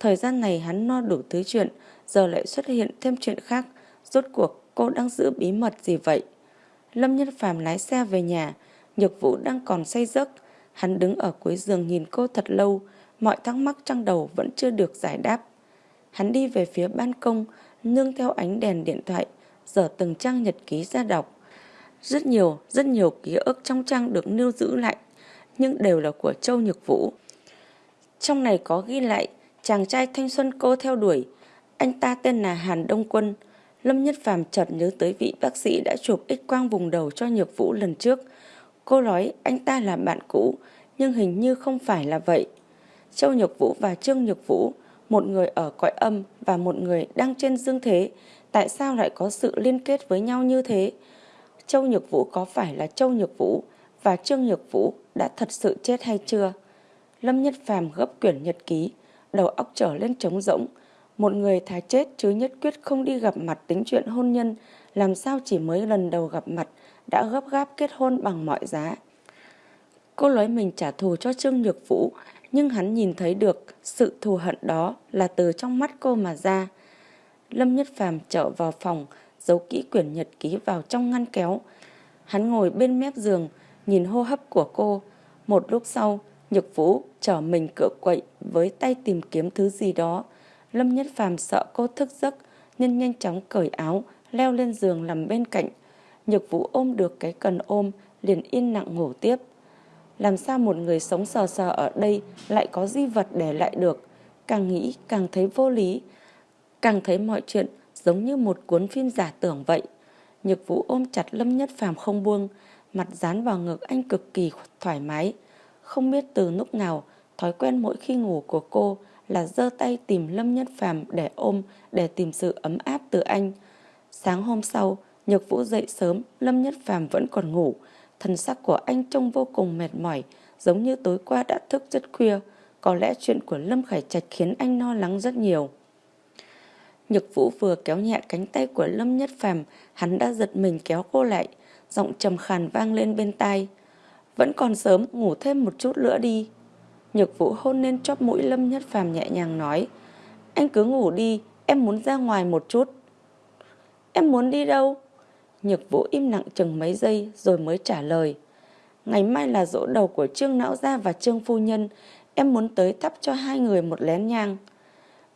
Thời gian này hắn no đủ thứ chuyện, giờ lại xuất hiện thêm chuyện khác. Rốt cuộc cô đang giữ bí mật gì vậy? Lâm Nhất Phàm lái xe về nhà, Nhược Vũ đang còn say giấc. Hắn đứng ở cuối giường nhìn cô thật lâu, mọi thắc mắc trong đầu vẫn chưa được giải đáp. Hắn đi về phía ban công, nương theo ánh đèn điện thoại, dở từng trang nhật ký ra đọc. Rất nhiều, rất nhiều ký ức trong trang được lưu giữ lại, nhưng đều là của Châu Nhược Vũ. Trong này có ghi lại chàng trai thanh xuân cô theo đuổi. Anh ta tên là Hàn Đông Quân. Lâm Nhất Phàm chợt nhớ tới vị bác sĩ đã chụp x quang vùng đầu cho Nhược Vũ lần trước. Cô nói anh ta là bạn cũ, nhưng hình như không phải là vậy. Châu Nhược Vũ và Trương Nhược Vũ, một người ở cõi âm và một người đang trên dương thế, tại sao lại có sự liên kết với nhau như thế? Châu Nhược Vũ có phải là Châu Nhược Vũ và Trương Nhược Vũ đã thật sự chết hay chưa? Lâm Nhất Phàm gấp quyển nhật ký, đầu óc trở lên trống rỗng. Một người thà chết chứ nhất quyết không đi gặp mặt tính chuyện hôn nhân, làm sao chỉ mới lần đầu gặp mặt đã gấp gáp kết hôn bằng mọi giá. Cô nói mình trả thù cho Trương Nhược Vũ, nhưng hắn nhìn thấy được sự thù hận đó là từ trong mắt cô mà ra. Lâm Nhất Phàm trở vào phòng, giấu kỹ quyển nhật ký vào trong ngăn kéo. Hắn ngồi bên mép giường, nhìn hô hấp của cô. Một lúc sau, Nhược Vũ trở mình cựa quậy với tay tìm kiếm thứ gì đó. Lâm Nhất Phàm sợ cô thức giấc nên nhanh chóng cởi áo, leo lên giường nằm bên cạnh. Nhược Vũ ôm được cái cần ôm, liền yên lặng ngủ tiếp. Làm sao một người sống sờ sờ ở đây lại có di vật để lại được? Càng nghĩ càng thấy vô lý, càng thấy mọi chuyện giống như một cuốn phim giả tưởng vậy. Nhược Vũ ôm chặt Lâm Nhất Phàm không buông, mặt dán vào ngực anh cực kỳ thoải mái. Không biết từ lúc nào, thói quen mỗi khi ngủ của cô là giơ tay tìm Lâm Nhất Phàm để ôm, để tìm sự ấm áp từ anh. Sáng hôm sau, Nhược Vũ dậy sớm, Lâm Nhất Phàm vẫn còn ngủ. Thần sắc của anh trông vô cùng mệt mỏi, giống như tối qua đã thức rất khuya. Có lẽ chuyện của Lâm Khải Trạch khiến anh lo lắng rất nhiều. Nhược Vũ vừa kéo nhẹ cánh tay của Lâm Nhất Phàm, hắn đã giật mình kéo cô lại, giọng trầm khàn vang lên bên tai. Vẫn còn sớm, ngủ thêm một chút nữa đi. Nhược Vũ hôn lên chóp mũi Lâm Nhất Phàm nhẹ nhàng nói. Anh cứ ngủ đi, em muốn ra ngoài một chút. Em muốn đi đâu? Nhược Vũ im lặng chừng mấy giây rồi mới trả lời. Ngày mai là dỗ đầu của Trương Não Gia và Trương Phu Nhân, em muốn tới thắp cho hai người một lén nhang.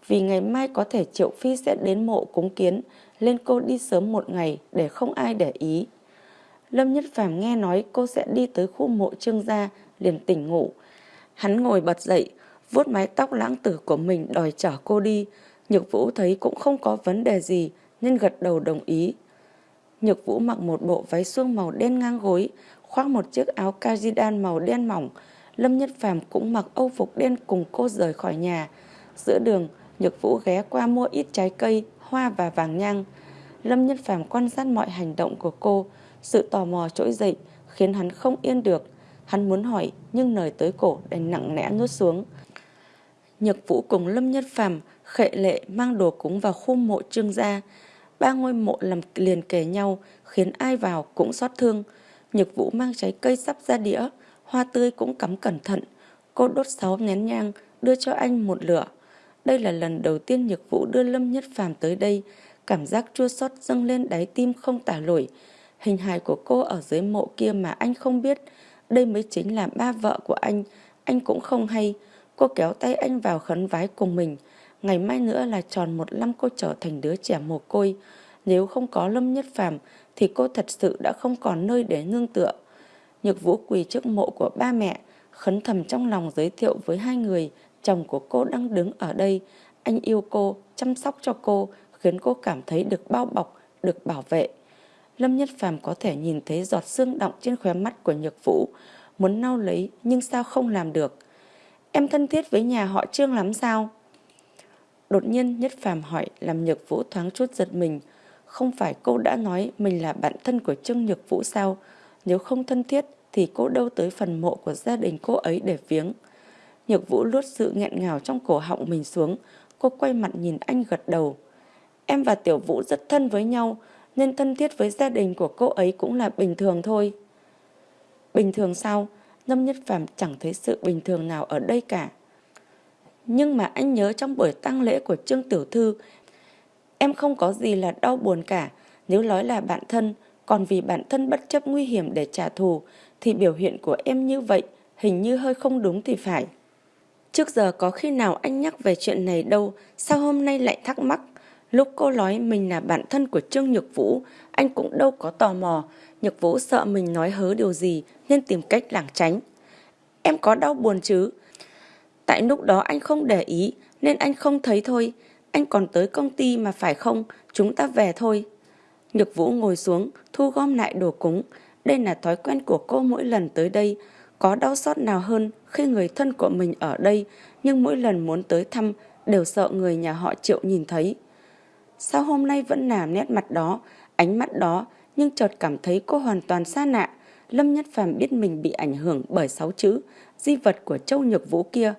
Vì ngày mai có thể Triệu Phi sẽ đến mộ cúng kiến, lên cô đi sớm một ngày để không ai để ý. Lâm Nhất Phàm nghe nói cô sẽ đi tới khu mộ Trương gia, liền tỉnh ngủ. Hắn ngồi bật dậy, vuốt mái tóc lãng tử của mình đòi chở cô đi. Nhược Vũ thấy cũng không có vấn đề gì nên gật đầu đồng ý. Nhược Vũ mặc một bộ váy suông màu đen ngang gối, khoác một chiếc áo cardigan màu đen mỏng. Lâm Nhất Phàm cũng mặc âu phục đen cùng cô rời khỏi nhà. Giữa đường, Nhược Vũ ghé qua mua ít trái cây, hoa và vàng nhang. Lâm Nhất Phàm quan sát mọi hành động của cô, sự tò mò trỗi dậy khiến hắn không yên được. Hắn muốn hỏi nhưng lời tới cổ đành nặng nẽ nuốt xuống. Nhược Vũ cùng Lâm Nhất Phàm khệ lệ mang đồ cúng vào khu mộ trương gia. Ba ngôi mộ làm liền kề nhau khiến ai vào cũng xót thương. Nhược Vũ mang trái cây sắp ra đĩa, hoa tươi cũng cắm cẩn thận. Cô đốt sáu nén nhang, đưa cho anh một lửa. Đây là lần đầu tiên Nhược Vũ đưa Lâm Nhất Phàm tới đây, cảm giác chua xót dâng lên đáy tim không tả nổi. Hình hài của cô ở dưới mộ kia mà anh không biết, đây mới chính là ba vợ của anh, anh cũng không hay. Cô kéo tay anh vào khấn vái cùng mình. Ngày mai nữa là tròn một năm cô trở thành đứa trẻ mồ côi. Nếu không có Lâm Nhất Phàm thì cô thật sự đã không còn nơi để nương tựa. Nhược Vũ quỳ trước mộ của ba mẹ, khấn thầm trong lòng giới thiệu với hai người, chồng của cô đang đứng ở đây. Anh yêu cô, chăm sóc cho cô, khiến cô cảm thấy được bao bọc, được bảo vệ. Lâm Nhất Phàm có thể nhìn thấy giọt xương động trên khóe mắt của Nhược Vũ, muốn nao lấy nhưng sao không làm được. Em thân thiết với nhà họ Trương lắm sao? Đột nhiên Nhất Phàm hỏi làm Nhược Vũ thoáng chút giật mình. Không phải cô đã nói mình là bạn thân của Trương Nhược Vũ sao? Nếu không thân thiết thì cô đâu tới phần mộ của gia đình cô ấy để viếng. Nhược Vũ luốt sự nghẹn ngào trong cổ họng mình xuống. Cô quay mặt nhìn anh gật đầu. Em và Tiểu Vũ rất thân với nhau, nên thân thiết với gia đình của cô ấy cũng là bình thường thôi. Bình thường sao? Lâm Nhất Phàm chẳng thấy sự bình thường nào ở đây cả. Nhưng mà anh nhớ trong buổi tang lễ của Trương Tiểu Thư, em không có gì là đau buồn cả. Nếu nói là bạn thân, còn vì bản thân bất chấp nguy hiểm để trả thù, thì biểu hiện của em như vậy hình như hơi không đúng thì phải. Trước giờ có khi nào anh nhắc về chuyện này đâu, sao hôm nay lại thắc mắc? Lúc cô nói mình là bạn thân của Trương Nhược Vũ, anh cũng đâu có tò mò. Nhược Vũ sợ mình nói hớ điều gì nên tìm cách lảng tránh. Em có đau buồn chứ? Tại lúc đó anh không để ý nên anh không thấy thôi. Anh còn tới công ty mà phải không? Chúng ta về thôi. Nhược Vũ ngồi xuống, thu gom lại đồ cúng. Đây là thói quen của cô mỗi lần tới đây. Có đau xót nào hơn khi người thân của mình ở đây, nhưng mỗi lần muốn tới thăm đều sợ người nhà họ Triệu nhìn thấy. Sao hôm nay vẫn là nét mặt đó, ánh mắt đó, nhưng chợt cảm thấy cô hoàn toàn xa lạ. Lâm Nhất Phàm biết mình bị ảnh hưởng bởi sáu chữ, di vật của Châu Nhược Vũ kia.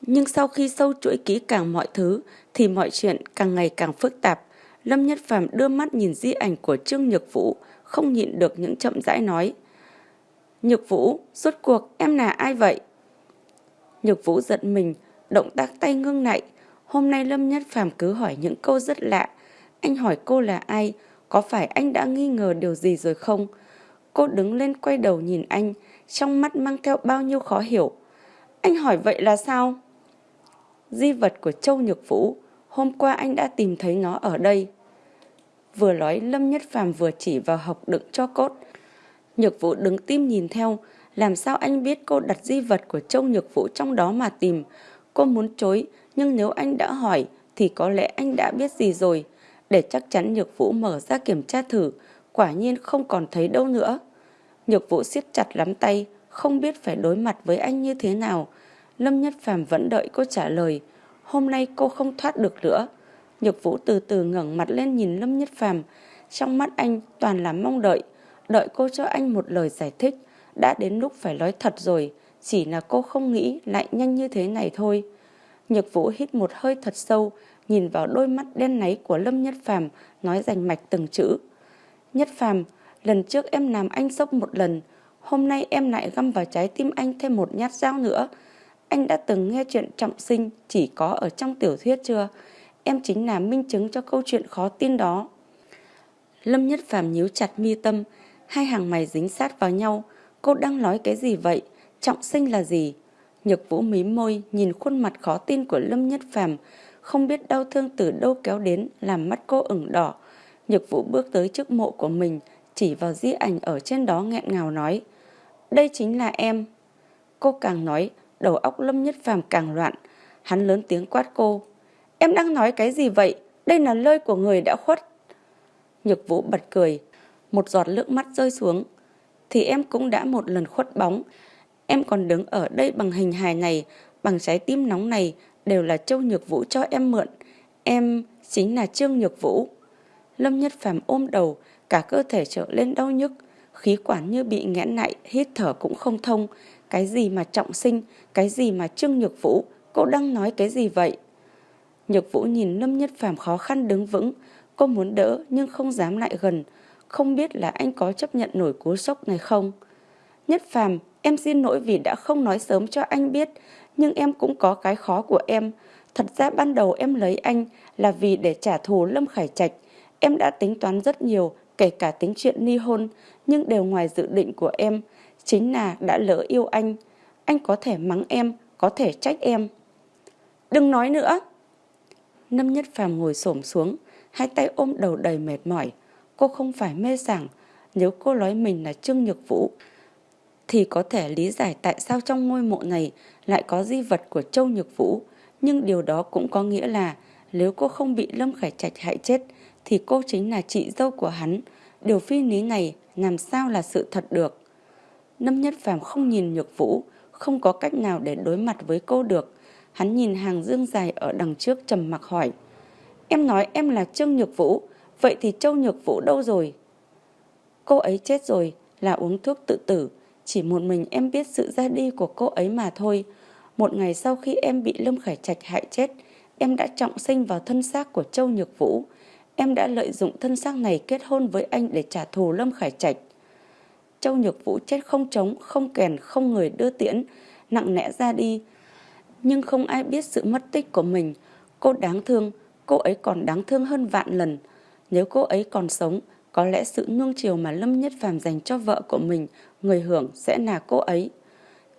Nhưng sau khi sâu chuỗi kỹ càng mọi thứ, thì mọi chuyện càng ngày càng phức tạp. Lâm Nhất Phàm đưa mắt nhìn di ảnh của Trương Nhược Vũ, không nhịn được những chậm rãi nói. Nhược Vũ, rốt cuộc em là ai vậy? Nhược Vũ giận mình, động tác tay ngưng lại. Hôm nay Lâm Nhất Phàm cứ hỏi những câu rất lạ. Anh hỏi cô là ai? Có phải anh đã nghi ngờ điều gì rồi không? Cô đứng lên quay đầu nhìn anh, trong mắt mang theo bao nhiêu khó hiểu. Anh hỏi vậy là sao? Di vật của Châu Nhược Vũ, hôm qua anh đã tìm thấy nó ở đây. Vừa nói Lâm Nhất Phàm vừa chỉ vào hộc đựng cho cốt. Nhược Vũ đứng tim nhìn theo, làm sao anh biết cô đặt di vật của Châu Nhược Vũ trong đó mà tìm. Cô muốn chối, nhưng nếu anh đã hỏi thì có lẽ anh đã biết gì rồi. Để chắc chắn Nhược Vũ mở ra kiểm tra thử, quả nhiên không còn thấy đâu nữa. Nhược Vũ siết chặt lắm tay, không biết phải đối mặt với anh như thế nào. Lâm Nhất Phàm vẫn đợi cô trả lời. Hôm nay cô không thoát được nữa. Nhược Vũ từ từ ngẩng mặt lên nhìn Lâm Nhất Phàm, trong mắt anh toàn là mong đợi, đợi cô cho anh một lời giải thích. Đã đến lúc phải nói thật rồi, chỉ là cô không nghĩ lại nhanh như thế này thôi. Nhược Vũ hít một hơi thật sâu, nhìn vào đôi mắt đen náy của Lâm Nhất Phàm, nói rành mạch từng chữ. Nhất Phàm, lần trước em làm anh sốc một lần, hôm nay em lại găm vào trái tim anh thêm một nhát dao nữa. Anh đã từng nghe chuyện trọng sinh chỉ có ở trong tiểu thuyết chưa? Em chính là minh chứng cho câu chuyện khó tin đó. Lâm Nhất Phàm nhíu chặt mi tâm, hai hàng mày dính sát vào nhau. Cô đang nói cái gì vậy? Trọng sinh là gì? Nhược Vũ mí môi nhìn khuôn mặt khó tin của Lâm Nhất Phàm, không biết đau thương từ đâu kéo đến làm mắt cô ửng đỏ. Nhược Vũ bước tới trước mộ của mình, chỉ vào di ảnh ở trên đó nghẹn ngào nói. Đây chính là em. Cô càng nói, đầu óc Lâm Nhất Phàm càng loạn. Hắn lớn tiếng quát cô. Em đang nói cái gì vậy? Đây là lời của người đã khuất. Nhược Vũ bật cười. Một giọt nước mắt rơi xuống. Thì em cũng đã một lần khuất bóng. Em còn đứng ở đây bằng hình hài này, bằng trái tim nóng này, đều là Châu Nhược Vũ cho em mượn. Em chính là Trương Nhược Vũ. Lâm Nhất Phàm ôm đầu, cả cơ thể trở lên đau nhức, khí quản như bị nghẽn lại, hít thở cũng không thông. Cái gì mà trọng sinh, cái gì mà Trương Nhược Vũ, cô đang nói cái gì vậy? Nhược Vũ nhìn Lâm Nhất Phàm khó khăn đứng vững, cô muốn đỡ nhưng không dám lại gần, không biết là anh có chấp nhận nổi cú sốc này không. Nhất Phàm, em xin lỗi vì đã không nói sớm cho anh biết, nhưng em cũng có cái khó của em. Thật ra ban đầu em lấy anh là vì để trả thù Lâm Khải Trạch. Em đã tính toán rất nhiều, kể cả tính chuyện ly hôn, nhưng đều ngoài dự định của em. Chính là đã lỡ yêu anh. Anh có thể mắng em, có thể trách em. Đừng nói nữa. Lâm Nhất Phàm ngồi xổm xuống, hai tay ôm đầu đầy mệt mỏi. Cô không phải mê sảng, nếu cô nói mình là Trương Nhược Vũ, thì có thể lý giải tại sao trong ngôi mộ này lại có di vật của Châu Nhược Vũ. Nhưng điều đó cũng có nghĩa là nếu cô không bị Lâm Khải Trạch hại chết, thì cô chính là chị dâu của hắn. Điều phi lý này làm sao là sự thật được. Lâm Nhất Phàm không nhìn Nhược Vũ, không có cách nào để đối mặt với cô được. Hắn nhìn hàng dương dài ở đằng trước trầm mặc hỏi. Em nói em là Trương Nhược Vũ, vậy thì Châu Nhược Vũ đâu rồi? Cô ấy chết rồi, là uống thuốc tự tử. Chỉ một mình em biết sự ra đi của cô ấy mà thôi. Một ngày sau khi em bị Lâm Khải Trạch hại chết, em đã trọng sinh vào thân xác của Châu Nhược Vũ. Em đã lợi dụng thân xác này kết hôn với anh để trả thù Lâm Khải Trạch. Châu Nhược Vũ chết không trống, không kèn, không người đưa tiễn, nặng nẽ ra đi. Nhưng không ai biết sự mất tích của mình. Cô đáng thương, cô ấy còn đáng thương hơn vạn lần. Nếu cô ấy còn sống, có lẽ sự nuông chiều mà Lâm Nhất Phàm dành cho vợ của mình, người hưởng sẽ là cô ấy.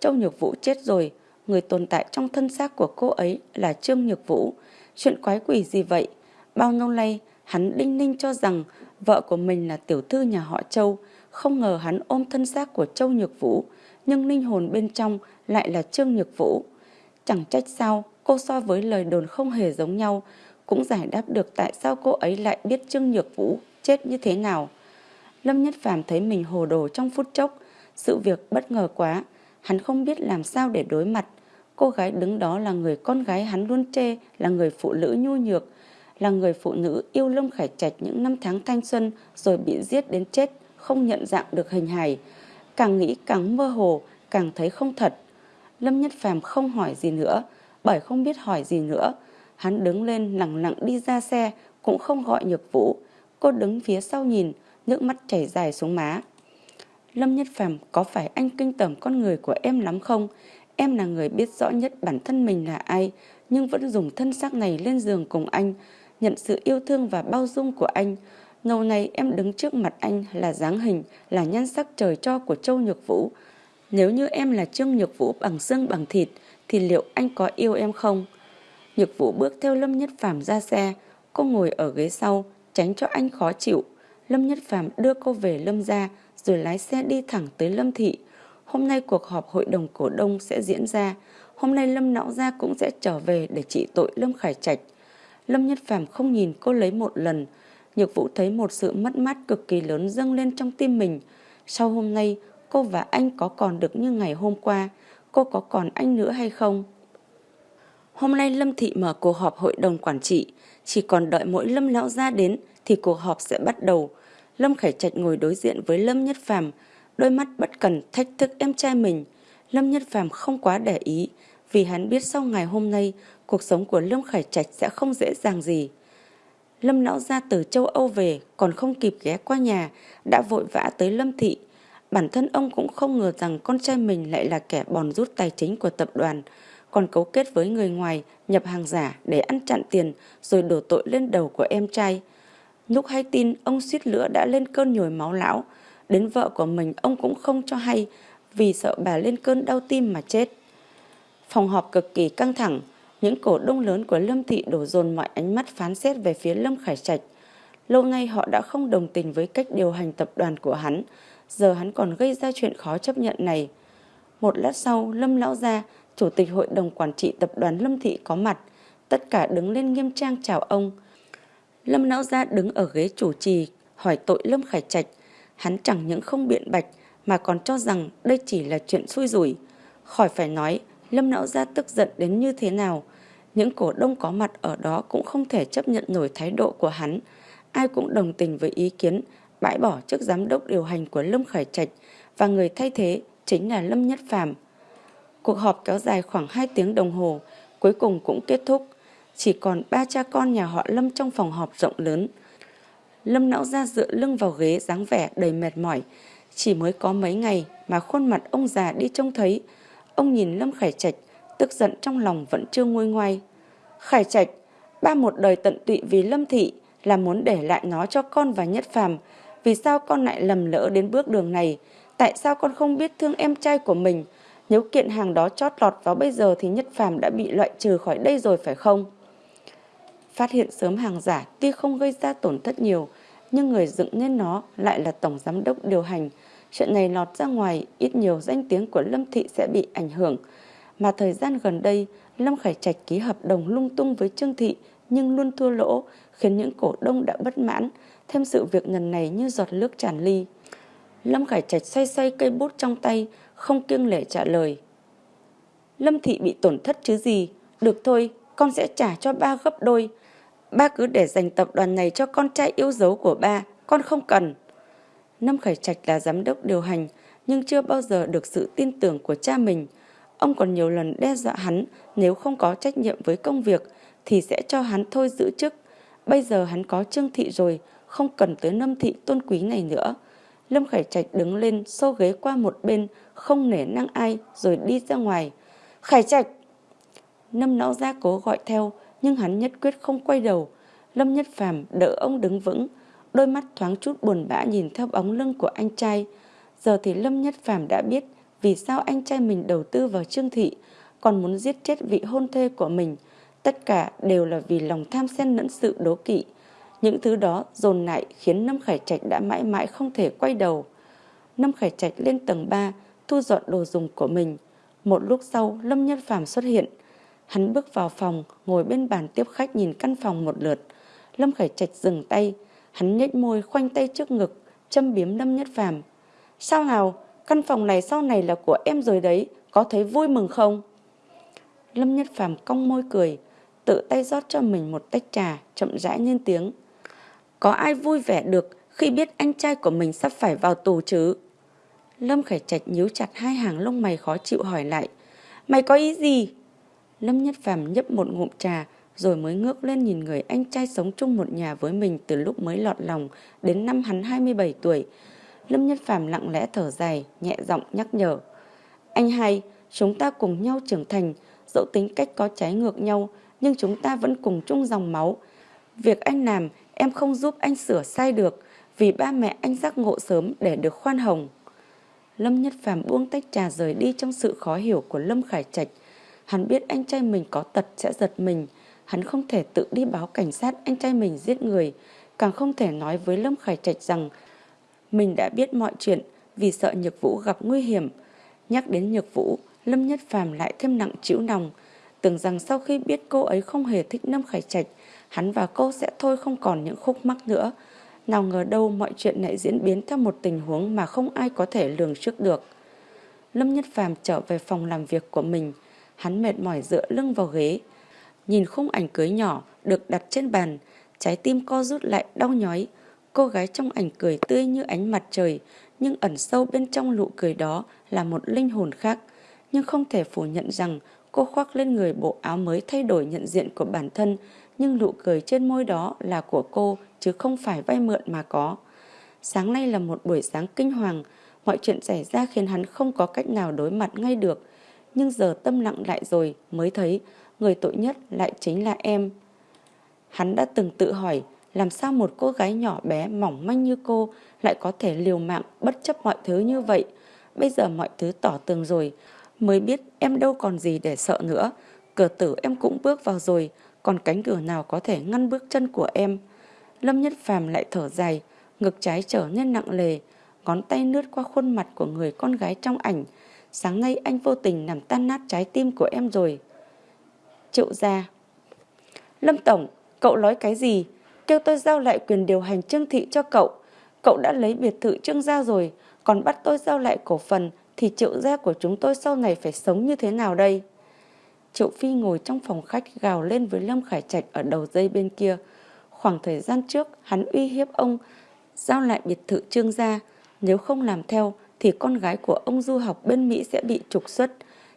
Châu Nhược Vũ chết rồi, người tồn tại trong thân xác của cô ấy là Trương Nhược Vũ. Chuyện quái quỷ gì vậy? Bao lâu nay, hắn đinh ninh cho rằng vợ của mình là tiểu thư nhà họ Châu, không ngờ hắn ôm thân xác của Châu Nhược Vũ, nhưng linh hồn bên trong lại là Trương Nhược Vũ. Chẳng trách sao cô so với lời đồn không hề giống nhau, cũng giải đáp được tại sao cô ấy lại biết Trương Nhược Vũ chết như thế nào. Lâm Nhất Phàm thấy mình hồ đồ trong phút chốc, sự việc bất ngờ quá, hắn không biết làm sao để đối mặt. Cô gái đứng đó là người con gái hắn luôn chê, là người phụ nữ nhu nhược, là người phụ nữ yêu Lâm Khải Trạch những năm tháng thanh xuân rồi bị giết đến chết, không nhận dạng được hình hài. Càng nghĩ càng mơ hồ, càng thấy không thật. Lâm Nhất Phàm không hỏi gì nữa, bởi không biết hỏi gì nữa. Hắn đứng lên lặng lặng đi ra xe, cũng không gọi nhược vũ. Cô đứng phía sau nhìn, nước mắt chảy dài xuống má. Lâm Nhất Phàm có phải anh kinh tởm con người của em lắm không? Em là người biết rõ nhất bản thân mình là ai, nhưng vẫn dùng thân xác này lên giường cùng anh, nhận sự yêu thương và bao dung của anh. Ngầu này em đứng trước mặt anh là dáng hình, là nhan sắc trời cho của Châu Nhược Vũ. Nếu như em là Trương Nhược Vũ bằng xương bằng thịt, thì liệu anh có yêu em không? Nhược Vũ bước theo Lâm Nhất Phàm ra xe, cô ngồi ở ghế sau, tránh cho anh khó chịu. Lâm Nhất Phàm đưa cô về Lâm gia, rồi lái xe đi thẳng tới Lâm Thị. Hôm nay cuộc họp hội đồng cổ đông sẽ diễn ra. Hôm nay Lâm não Gia cũng sẽ trở về để trị tội Lâm Khải Trạch. Lâm Nhất Phàm không nhìn cô lấy một lần. Nhược Vũ thấy một sự mất mát cực kỳ lớn dâng lên trong tim mình. Sau hôm nay, cô và anh có còn được như ngày hôm qua. Cô có còn anh nữa hay không? Hôm nay Lâm Thị mở cuộc họp hội đồng quản trị. Chỉ còn đợi mỗi Lâm Lão Gia đến thì cuộc họp sẽ bắt đầu. Lâm Khải Trạch ngồi đối diện với Lâm Nhất Phàm, đôi mắt bất cần thách thức em trai mình. Lâm Nhất Phàm không quá để ý, vì hắn biết sau ngày hôm nay, cuộc sống của Lâm Khải Trạch sẽ không dễ dàng gì. Lâm lão ra từ châu Âu về, còn không kịp ghé qua nhà, đã vội vã tới Lâm Thị. Bản thân ông cũng không ngờ rằng con trai mình lại là kẻ bòn rút tài chính của tập đoàn, còn cấu kết với người ngoài nhập hàng giả để ăn chặn tiền rồi đổ tội lên đầu của em trai. Lúc hay tin ông suýt lửa đã lên cơn nhồi máu lão, đến vợ của mình ông cũng không cho hay vì sợ bà lên cơn đau tim mà chết. Phòng họp cực kỳ căng thẳng, những cổ đông lớn của Lâm Thị đổ dồn mọi ánh mắt phán xét về phía Lâm Khải Trạch. Lâu nay họ đã không đồng tình với cách điều hành tập đoàn của hắn, giờ hắn còn gây ra chuyện khó chấp nhận này. Một lát sau, Lâm Lão Gia, Chủ tịch Hội đồng Quản trị Tập đoàn Lâm Thị có mặt, tất cả đứng lên nghiêm trang chào ông. Lâm Lão Gia đứng ở ghế chủ trì, hỏi tội Lâm Khải Trạch. Hắn chẳng những không biện bạch, mà còn cho rằng đây chỉ là chuyện xui rủi. Khỏi phải nói, Lâm Lão Gia tức giận đến như thế nào. Những cổ đông có mặt ở đó cũng không thể chấp nhận nổi thái độ của hắn. Ai cũng đồng tình với ý kiến bãi bỏ chức giám đốc điều hành của Lâm Khải Trạch và người thay thế chính là Lâm Nhất Phàm. Cuộc họp kéo dài khoảng 2 tiếng đồng hồ, cuối cùng cũng kết thúc. Chỉ còn ba cha con nhà họ Lâm trong phòng họp rộng lớn. Lâm não ra dựa lưng vào ghế dáng vẻ đầy mệt mỏi. Chỉ mới có mấy ngày mà khuôn mặt ông già đi trông thấy. Ông nhìn Lâm Khải Trạch, tức giận trong lòng vẫn chưa nguôi ngoai. Khải Trạch, ba một đời tận tụy vì Lâm Thị là muốn để lại nó cho con và Nhất Phàm. Vì sao con lại lầm lỡ đến bước đường này? Tại sao con không biết thương em trai của mình? Nếu kiện hàng đó chót lọt vào bây giờ thì Nhất Phàm đã bị loại trừ khỏi đây rồi phải không? Phát hiện sớm hàng giả tuy không gây ra tổn thất nhiều, nhưng người dựng nên nó lại là tổng giám đốc điều hành. Chuyện này lọt ra ngoài, ít nhiều danh tiếng của Lâm Thị sẽ bị ảnh hưởng. Mà thời gian gần đây, Lâm Khải Trạch ký hợp đồng lung tung với Trương Thị nhưng luôn thua lỗ, khiến những cổ đông đã bất mãn, thêm sự việc lần này như giọt nước tràn ly. Lâm Khải Trạch xoay xoay cây bút trong tay, không kiêng lệ trả lời. Lâm Thị bị tổn thất chứ gì, được thôi, con sẽ trả cho ba gấp đôi. Ba cứ để dành tập đoàn này cho con trai yêu dấu của ba, con không cần. Lâm Khải Trạch là giám đốc điều hành, nhưng chưa bao giờ được sự tin tưởng của cha mình. Ông còn nhiều lần đe dọa hắn nếu không có trách nhiệm với công việc thì sẽ cho hắn thôi giữ chức. Bây giờ hắn có Trương Thị rồi, không cần tới Lâm Thị tôn quý này nữa. Lâm Khải Trạch đứng lên xô ghế qua một bên, không nể năng ai rồi đi ra ngoài. Khải Trạch! Lâm não ra cố gọi theo, nhưng hắn nhất quyết không quay đầu. Lâm Nhất Phàm đỡ ông đứng vững, đôi mắt thoáng chút buồn bã nhìn theo bóng lưng của anh trai. Giờ thì Lâm Nhất Phàm đã biết vì sao anh trai mình đầu tư vào Trương Thị. còn muốn giết chết vị hôn thê của mình. Tất cả đều là vì lòng tham xen lẫn sự đố kỵ. Những thứ đó dồn lại khiến Lâm Khải Trạch đã mãi mãi không thể quay đầu. Lâm Khải Trạch lên tầng 3, thu dọn đồ dùng của mình. Một lúc sau, Lâm Nhất Phàm xuất hiện. Hắn bước vào phòng, ngồi bên bàn tiếp khách nhìn căn phòng một lượt. Lâm Khải Trạch dừng tay, hắn nhếch môi khoanh tay trước ngực, châm biếm Lâm Nhất Phàm. Sao nào, căn phòng này sau này là của em rồi đấy, có thấy vui mừng không? Lâm Nhất Phàm cong môi cười, tự tay rót cho mình một tách trà, chậm rãi lên tiếng. Có ai vui vẻ được khi biết anh trai của mình sắp phải vào tù chứ? Lâm Khải Trạch nhíu chặt hai hàng lông mày khó chịu hỏi lại. Mày có ý gì? Lâm Nhất Phàm nhấp một ngụm trà rồi mới ngước lên nhìn người anh trai sống chung một nhà với mình từ lúc mới lọt lòng đến năm hắn 27 tuổi. Lâm Nhất Phàm lặng lẽ thở dài, nhẹ giọng nhắc nhở. Anh hai, chúng ta cùng nhau trưởng thành, dẫu tính cách có trái ngược nhau, nhưng chúng ta vẫn cùng chung dòng máu. Việc anh làm, em không giúp anh sửa sai được, vì ba mẹ anh giác ngộ sớm để được khoan hồng. Lâm Nhất Phàm buông tách trà rời đi trong sự khó hiểu của Lâm Khải Trạch. Hắn biết anh trai mình có tật sẽ giật mình. Hắn không thể tự đi báo cảnh sát anh trai mình giết người. Càng không thể nói với Lâm Khải Trạch rằng mình đã biết mọi chuyện vì sợ Nhược Vũ gặp nguy hiểm. Nhắc đến Nhược Vũ, Lâm Nhất Phàm lại thêm nặng chịu nòng. Tưởng rằng sau khi biết cô ấy không hề thích Lâm Khải Trạch, hắn và cô sẽ thôi không còn những khúc mắc nữa. Nào ngờ đâu mọi chuyện lại diễn biến theo một tình huống mà không ai có thể lường trước được. Lâm Nhất Phàm trở về phòng làm việc của mình. Hắn mệt mỏi dựa lưng vào ghế. Nhìn khung ảnh cưới nhỏ được đặt trên bàn. Trái tim co rút lại đau nhói. Cô gái trong ảnh cười tươi như ánh mặt trời. Nhưng ẩn sâu bên trong nụ cười đó là một linh hồn khác. Nhưng không thể phủ nhận rằng cô khoác lên người bộ áo mới thay đổi nhận diện của bản thân. Nhưng nụ cười trên môi đó là của cô chứ không phải vay mượn mà có. Sáng nay là một buổi sáng kinh hoàng, mọi chuyện xảy ra khiến hắn không có cách nào đối mặt ngay được. Nhưng giờ tâm lặng lại rồi mới thấy người tội nhất lại chính là em. Hắn đã từng tự hỏi làm sao một cô gái nhỏ bé mỏng manh như cô lại có thể liều mạng bất chấp mọi thứ như vậy. Bây giờ mọi thứ tỏ tường rồi, mới biết em đâu còn gì để sợ nữa. Cửa tử em cũng bước vào rồi, còn cánh cửa nào có thể ngăn bước chân của em. Lâm Nhất Phàm lại thở dài, ngực trái trở nên nặng lề, ngón tay lướt qua khuôn mặt của người con gái trong ảnh. Sáng nay anh vô tình làm tan nát trái tim của em rồi. Triệu gia Lâm Tổng, cậu nói cái gì? Kêu tôi giao lại quyền điều hành Trương Thị cho cậu. Cậu đã lấy biệt thự Trương gia rồi, còn bắt tôi giao lại cổ phần thì triệu gia của chúng tôi sau này phải sống như thế nào đây? Triệu Phi ngồi trong phòng khách gào lên với Lâm Khải Trạch ở đầu dây bên kia. Khoảng thời gian trước, hắn uy hiếp ông giao lại biệt thự trương gia. Nếu không làm theo, thì con gái của ông du học bên Mỹ sẽ bị trục xuất.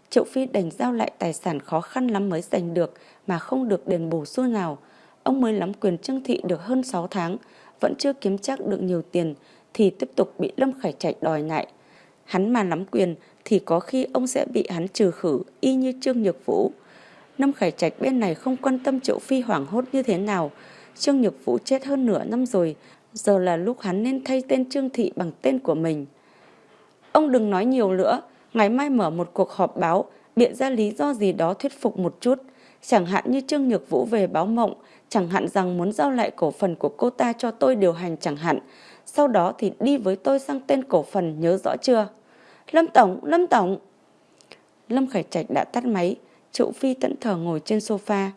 Triệu Phi đành giao lại tài sản khó khăn lắm mới giành được mà không được đền bù xu nào. Ông mới nắm quyền trương thị được hơn 6 tháng, vẫn chưa kiếm chắc được nhiều tiền thì tiếp tục bị Lâm Khải Trạch đòi lại. Hắn mà nắm quyền thì có khi ông sẽ bị hắn trừ khử y như Trương Nhược Vũ. Lâm Khải Trạch bên này không quan tâm Triệu Phi hoảng hốt như thế nào, Trương Nhược Vũ chết hơn nửa năm rồi, giờ là lúc hắn nên thay tên Trương Thị bằng tên của mình. Ông đừng nói nhiều nữa, ngày mai mở một cuộc họp báo, biện ra lý do gì đó thuyết phục một chút. Chẳng hạn như Trương Nhược Vũ về báo mộng, chẳng hạn rằng muốn giao lại cổ phần của cô ta cho tôi điều hành chẳng hạn. Sau đó thì đi với tôi sang tên cổ phần nhớ rõ chưa? Lâm Tổng, Lâm Tổng! Lâm Khải Trạch đã tắt máy, Triệu Phi tận thờ ngồi trên sofa,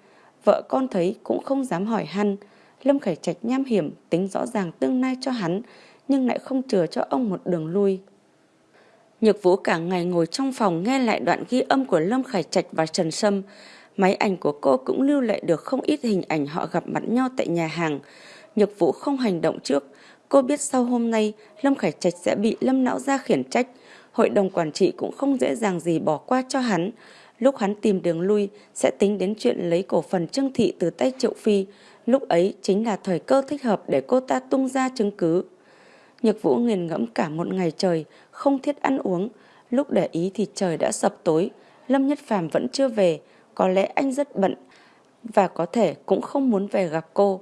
Vợ con thấy cũng không dám hỏi hắn. Lâm Khải Trạch nham hiểm tính rõ ràng tương lai cho hắn, nhưng lại không chừa cho ông một đường lui. Nhược Vũ cả ngày ngồi trong phòng nghe lại đoạn ghi âm của Lâm Khải Trạch và Trần Sâm. Máy ảnh của cô cũng lưu lại được không ít hình ảnh họ gặp mặt nhau tại nhà hàng. Nhược Vũ không hành động trước. Cô biết sau hôm nay Lâm Khải Trạch sẽ bị Lâm Não ra khiển trách. Hội đồng quản trị cũng không dễ dàng gì bỏ qua cho hắn. Lúc hắn tìm đường lui sẽ tính đến chuyện lấy cổ phần Trương Thị từ tay Triệu Phi. Lúc ấy chính là thời cơ thích hợp để cô ta tung ra chứng cứ. Nhược Vũ nghiền ngẫm cả một ngày trời, không thiết ăn uống. Lúc để ý thì trời đã sập tối. Lâm Nhất Phàm vẫn chưa về, có lẽ anh rất bận và có thể cũng không muốn về gặp cô.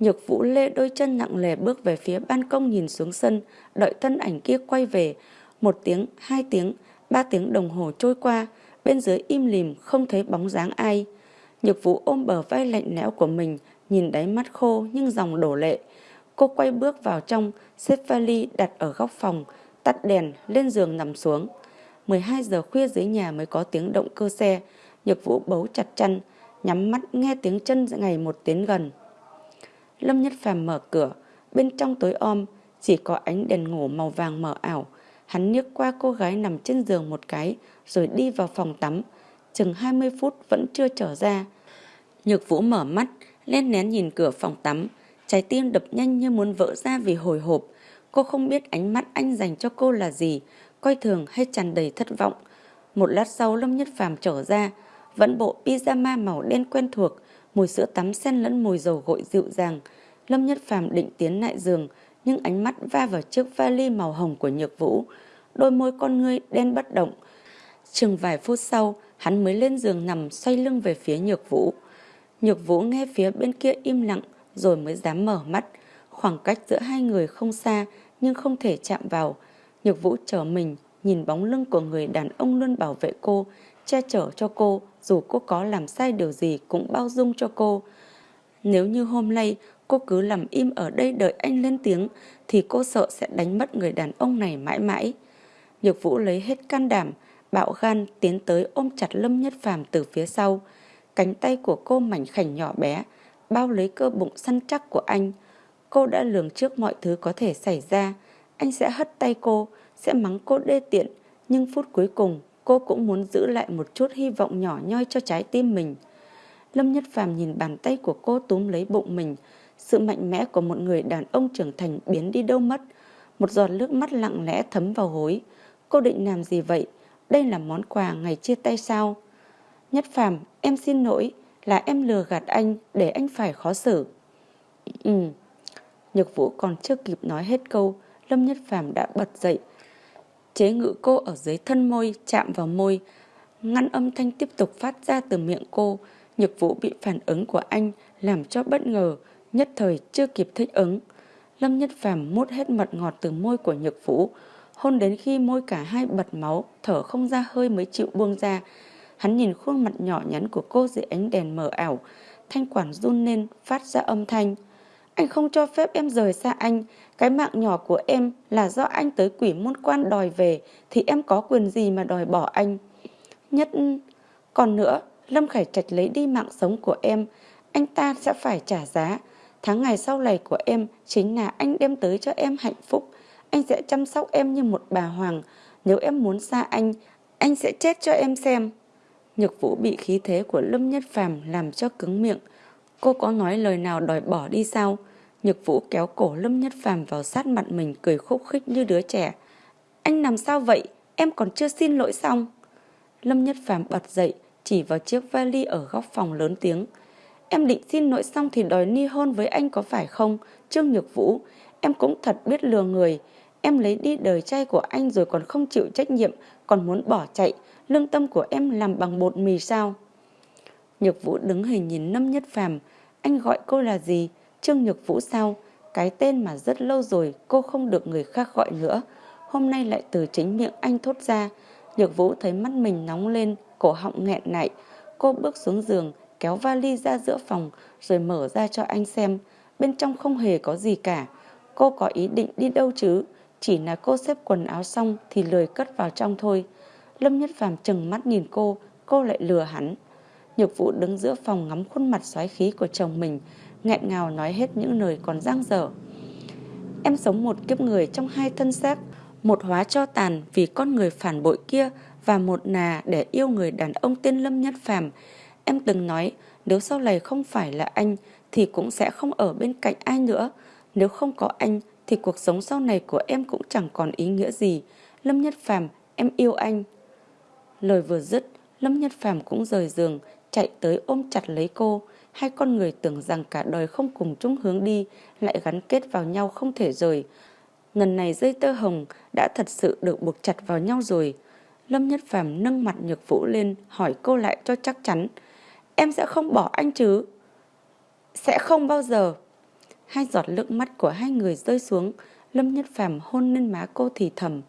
Nhược Vũ lê đôi chân nặng lề bước về phía ban công nhìn xuống sân, đợi thân ảnh kia quay về. Một tiếng, hai tiếng, ba tiếng đồng hồ trôi qua, Bên dưới im lìm không thấy bóng dáng ai. Nhược vũ ôm bờ vai lạnh lẽo của mình, nhìn đáy mắt khô nhưng dòng đổ lệ. Cô quay bước vào trong, xếp vali đặt ở góc phòng, tắt đèn, lên giường nằm xuống. 12 giờ khuya dưới nhà mới có tiếng động cơ xe. Nhược vũ bấu chặt chăn, nhắm mắt nghe tiếng chân ngày một tiến gần. Lâm Nhất Phàm mở cửa, bên trong tối om, chỉ có ánh đèn ngủ màu vàng mờ ảo. Hắn nhức qua cô gái nằm trên giường một cái, rồi đi vào phòng tắm. Chừng 20 phút vẫn chưa trở ra. Nhược Vũ mở mắt, lên nén nhìn cửa phòng tắm. Trái tim đập nhanh như muốn vỡ ra vì hồi hộp. Cô không biết ánh mắt anh dành cho cô là gì, coi thường hay tràn đầy thất vọng. Một lát sau Lâm Nhất Phàm trở ra, vẫn bộ pyjama màu đen quen thuộc, mùi sữa tắm xen lẫn mùi dầu gội dịu dàng. Lâm Nhất Phàm định tiến lại giường, nhưng ánh mắt va vào chiếc vali màu hồng của Nhược Vũ. Đôi môi con ngươi đen bất động. Chừng vài phút sau, hắn mới lên giường nằm xoay lưng về phía Nhược Vũ. Nhược Vũ nghe phía bên kia im lặng rồi mới dám mở mắt. Khoảng cách giữa hai người không xa nhưng không thể chạm vào. Nhược Vũ trở mình, nhìn bóng lưng của người đàn ông luôn bảo vệ cô, che chở cho cô, dù cô có làm sai điều gì cũng bao dung cho cô. Nếu như hôm nay cô cứ làm im ở đây đợi anh lên tiếng thì cô sợ sẽ đánh mất người đàn ông này mãi mãi. Nhược Vũ lấy hết can đảm, bạo gan tiến tới ôm chặt Lâm Nhất Phàm từ phía sau. Cánh tay của cô mảnh khảnh nhỏ bé, bao lấy cơ bụng săn chắc của anh. Cô đã lường trước mọi thứ có thể xảy ra. Anh sẽ hất tay cô, sẽ mắng cô đê tiện, nhưng phút cuối cùng cô cũng muốn giữ lại một chút hy vọng nhỏ nhoi cho trái tim mình. Lâm Nhất Phàm nhìn bàn tay của cô túm lấy bụng mình, sự mạnh mẽ của một người đàn ông trưởng thành biến đi đâu mất. Một giọt nước mắt lặng lẽ thấm vào hối. Cô định làm gì vậy? Đây là món quà ngày chia tay sao? Nhất Phàm, em xin lỗi, là em lừa gạt anh để anh phải khó xử. Ừ. Nhược Vũ còn chưa kịp nói hết câu, Lâm Nhất Phàm đã bật dậy. Chế ngự cô ở dưới thân môi, chạm vào môi, ngăn âm thanh tiếp tục phát ra từ miệng cô. Nhược Vũ bị phản ứng của anh làm cho bất ngờ, nhất thời chưa kịp thích ứng. Lâm Nhất Phàm mút hết mật ngọt từ môi của Nhược Vũ, hôn đến khi môi cả hai bật máu, thở không ra hơi mới chịu buông ra. Hắn nhìn khuôn mặt nhỏ nhắn của cô dưới ánh đèn mờ ảo, thanh quản run lên, phát ra âm thanh. Anh không cho phép em rời xa anh, cái mạng nhỏ của em là do anh tới quỷ môn quan đòi về, thì em có quyền gì mà đòi bỏ anh. Nhất... Còn nữa, Lâm Khải Trạch lấy đi mạng sống của em, anh ta sẽ phải trả giá. Tháng ngày sau này của em chính là anh đem tới cho em hạnh phúc. Anh sẽ chăm sóc em như một bà hoàng. Nếu em muốn xa anh, anh sẽ chết cho em xem. Nhược vũ bị khí thế của Lâm Nhất Phàm làm cho cứng miệng. Cô có nói lời nào đòi bỏ đi sao? Nhược vũ kéo cổ Lâm Nhất Phàm vào sát mặt mình cười khúc khích như đứa trẻ. Anh làm sao vậy? Em còn chưa xin lỗi xong. Lâm Nhất Phàm bật dậy, chỉ vào chiếc vali ở góc phòng lớn tiếng. Em định xin lỗi xong thì đòi ni hôn với anh có phải không? Trương Nhược Vũ, em cũng thật biết lừa người. Em lấy đi đời trai của anh rồi còn không chịu trách nhiệm, còn muốn bỏ chạy. Lương tâm của em làm bằng bột mì sao? Nhược Vũ đứng hình nhìn Lâm Nhất Phàm anh gọi cô là gì? Trương Nhược Vũ sao? Cái tên mà rất lâu rồi cô không được người khác gọi nữa. Hôm nay lại từ chính miệng anh thốt ra. Nhược Vũ thấy mắt mình nóng lên, cổ họng nghẹn lại. Cô bước xuống giường, kéo vali ra giữa phòng rồi mở ra cho anh xem. Bên trong không hề có gì cả. Cô có ý định đi đâu chứ? Chỉ là cô xếp quần áo xong thì lười cất vào trong thôi. Lâm Nhất Phàm chừng mắt nhìn cô, cô lại lừa hắn. Nhược vụ đứng giữa phòng ngắm khuôn mặt xoáy khí của chồng mình, nghẹn ngào nói hết những lời còn giang dở. Em sống một kiếp người trong hai thân xác, một hóa cho tàn vì con người phản bội kia và một nà để yêu người đàn ông tên Lâm Nhất Phàm. Em từng nói nếu sau này không phải là anh thì cũng sẽ không ở bên cạnh ai nữa. Nếu không có anh thì cuộc sống sau này của em cũng chẳng còn ý nghĩa gì. Lâm Nhất Phàm, em yêu anh. Lời vừa dứt, Lâm Nhất Phàm cũng rời giường, chạy tới ôm chặt lấy cô. Hai con người tưởng rằng cả đời không cùng chung hướng đi, lại gắn kết vào nhau không thể rời. Lần này dây tơ hồng đã thật sự được buộc chặt vào nhau rồi. Lâm Nhất Phàm nâng mặt nhược vũ lên, hỏi cô lại cho chắc chắn. Em sẽ không bỏ anh chứ? Sẽ không bao giờ. Hai giọt nước mắt của hai người rơi xuống, Lâm Nhất Phàm hôn lên má cô thì thầm.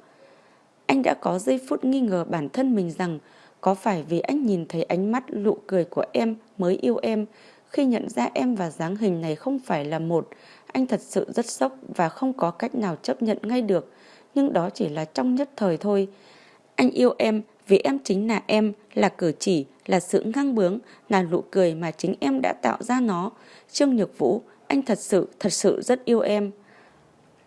Anh đã có giây phút nghi ngờ bản thân mình rằng có phải vì anh nhìn thấy ánh mắt lụ cười của em mới yêu em, khi nhận ra em và dáng hình này không phải là một, anh thật sự rất sốc và không có cách nào chấp nhận ngay được, nhưng đó chỉ là trong nhất thời thôi. Anh yêu em vì em chính là em, là cử chỉ, là sự ngang bướng, là nụ cười mà chính em đã tạo ra nó. Trương Nhược Vũ, anh thật sự, thật sự rất yêu em.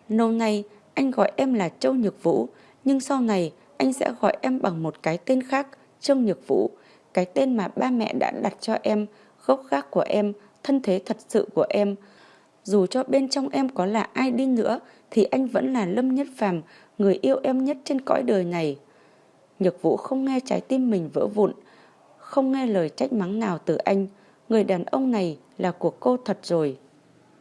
Lâu nay, anh gọi em là Châu Nhược Vũ, nhưng sau này anh sẽ gọi em bằng một cái tên khác, Trương Nhược Vũ, cái tên mà ba mẹ đã đặt cho em, gốc gác của em, thân thế thật sự của em. Dù cho bên trong em có là ai đi nữa, thì anh vẫn là Lâm Nhất Phàm, người yêu em nhất trên cõi đời này. Nhược Vũ không nghe trái tim mình vỡ vụn, không nghe lời trách mắng nào từ anh. Người đàn ông này là của cô thật rồi.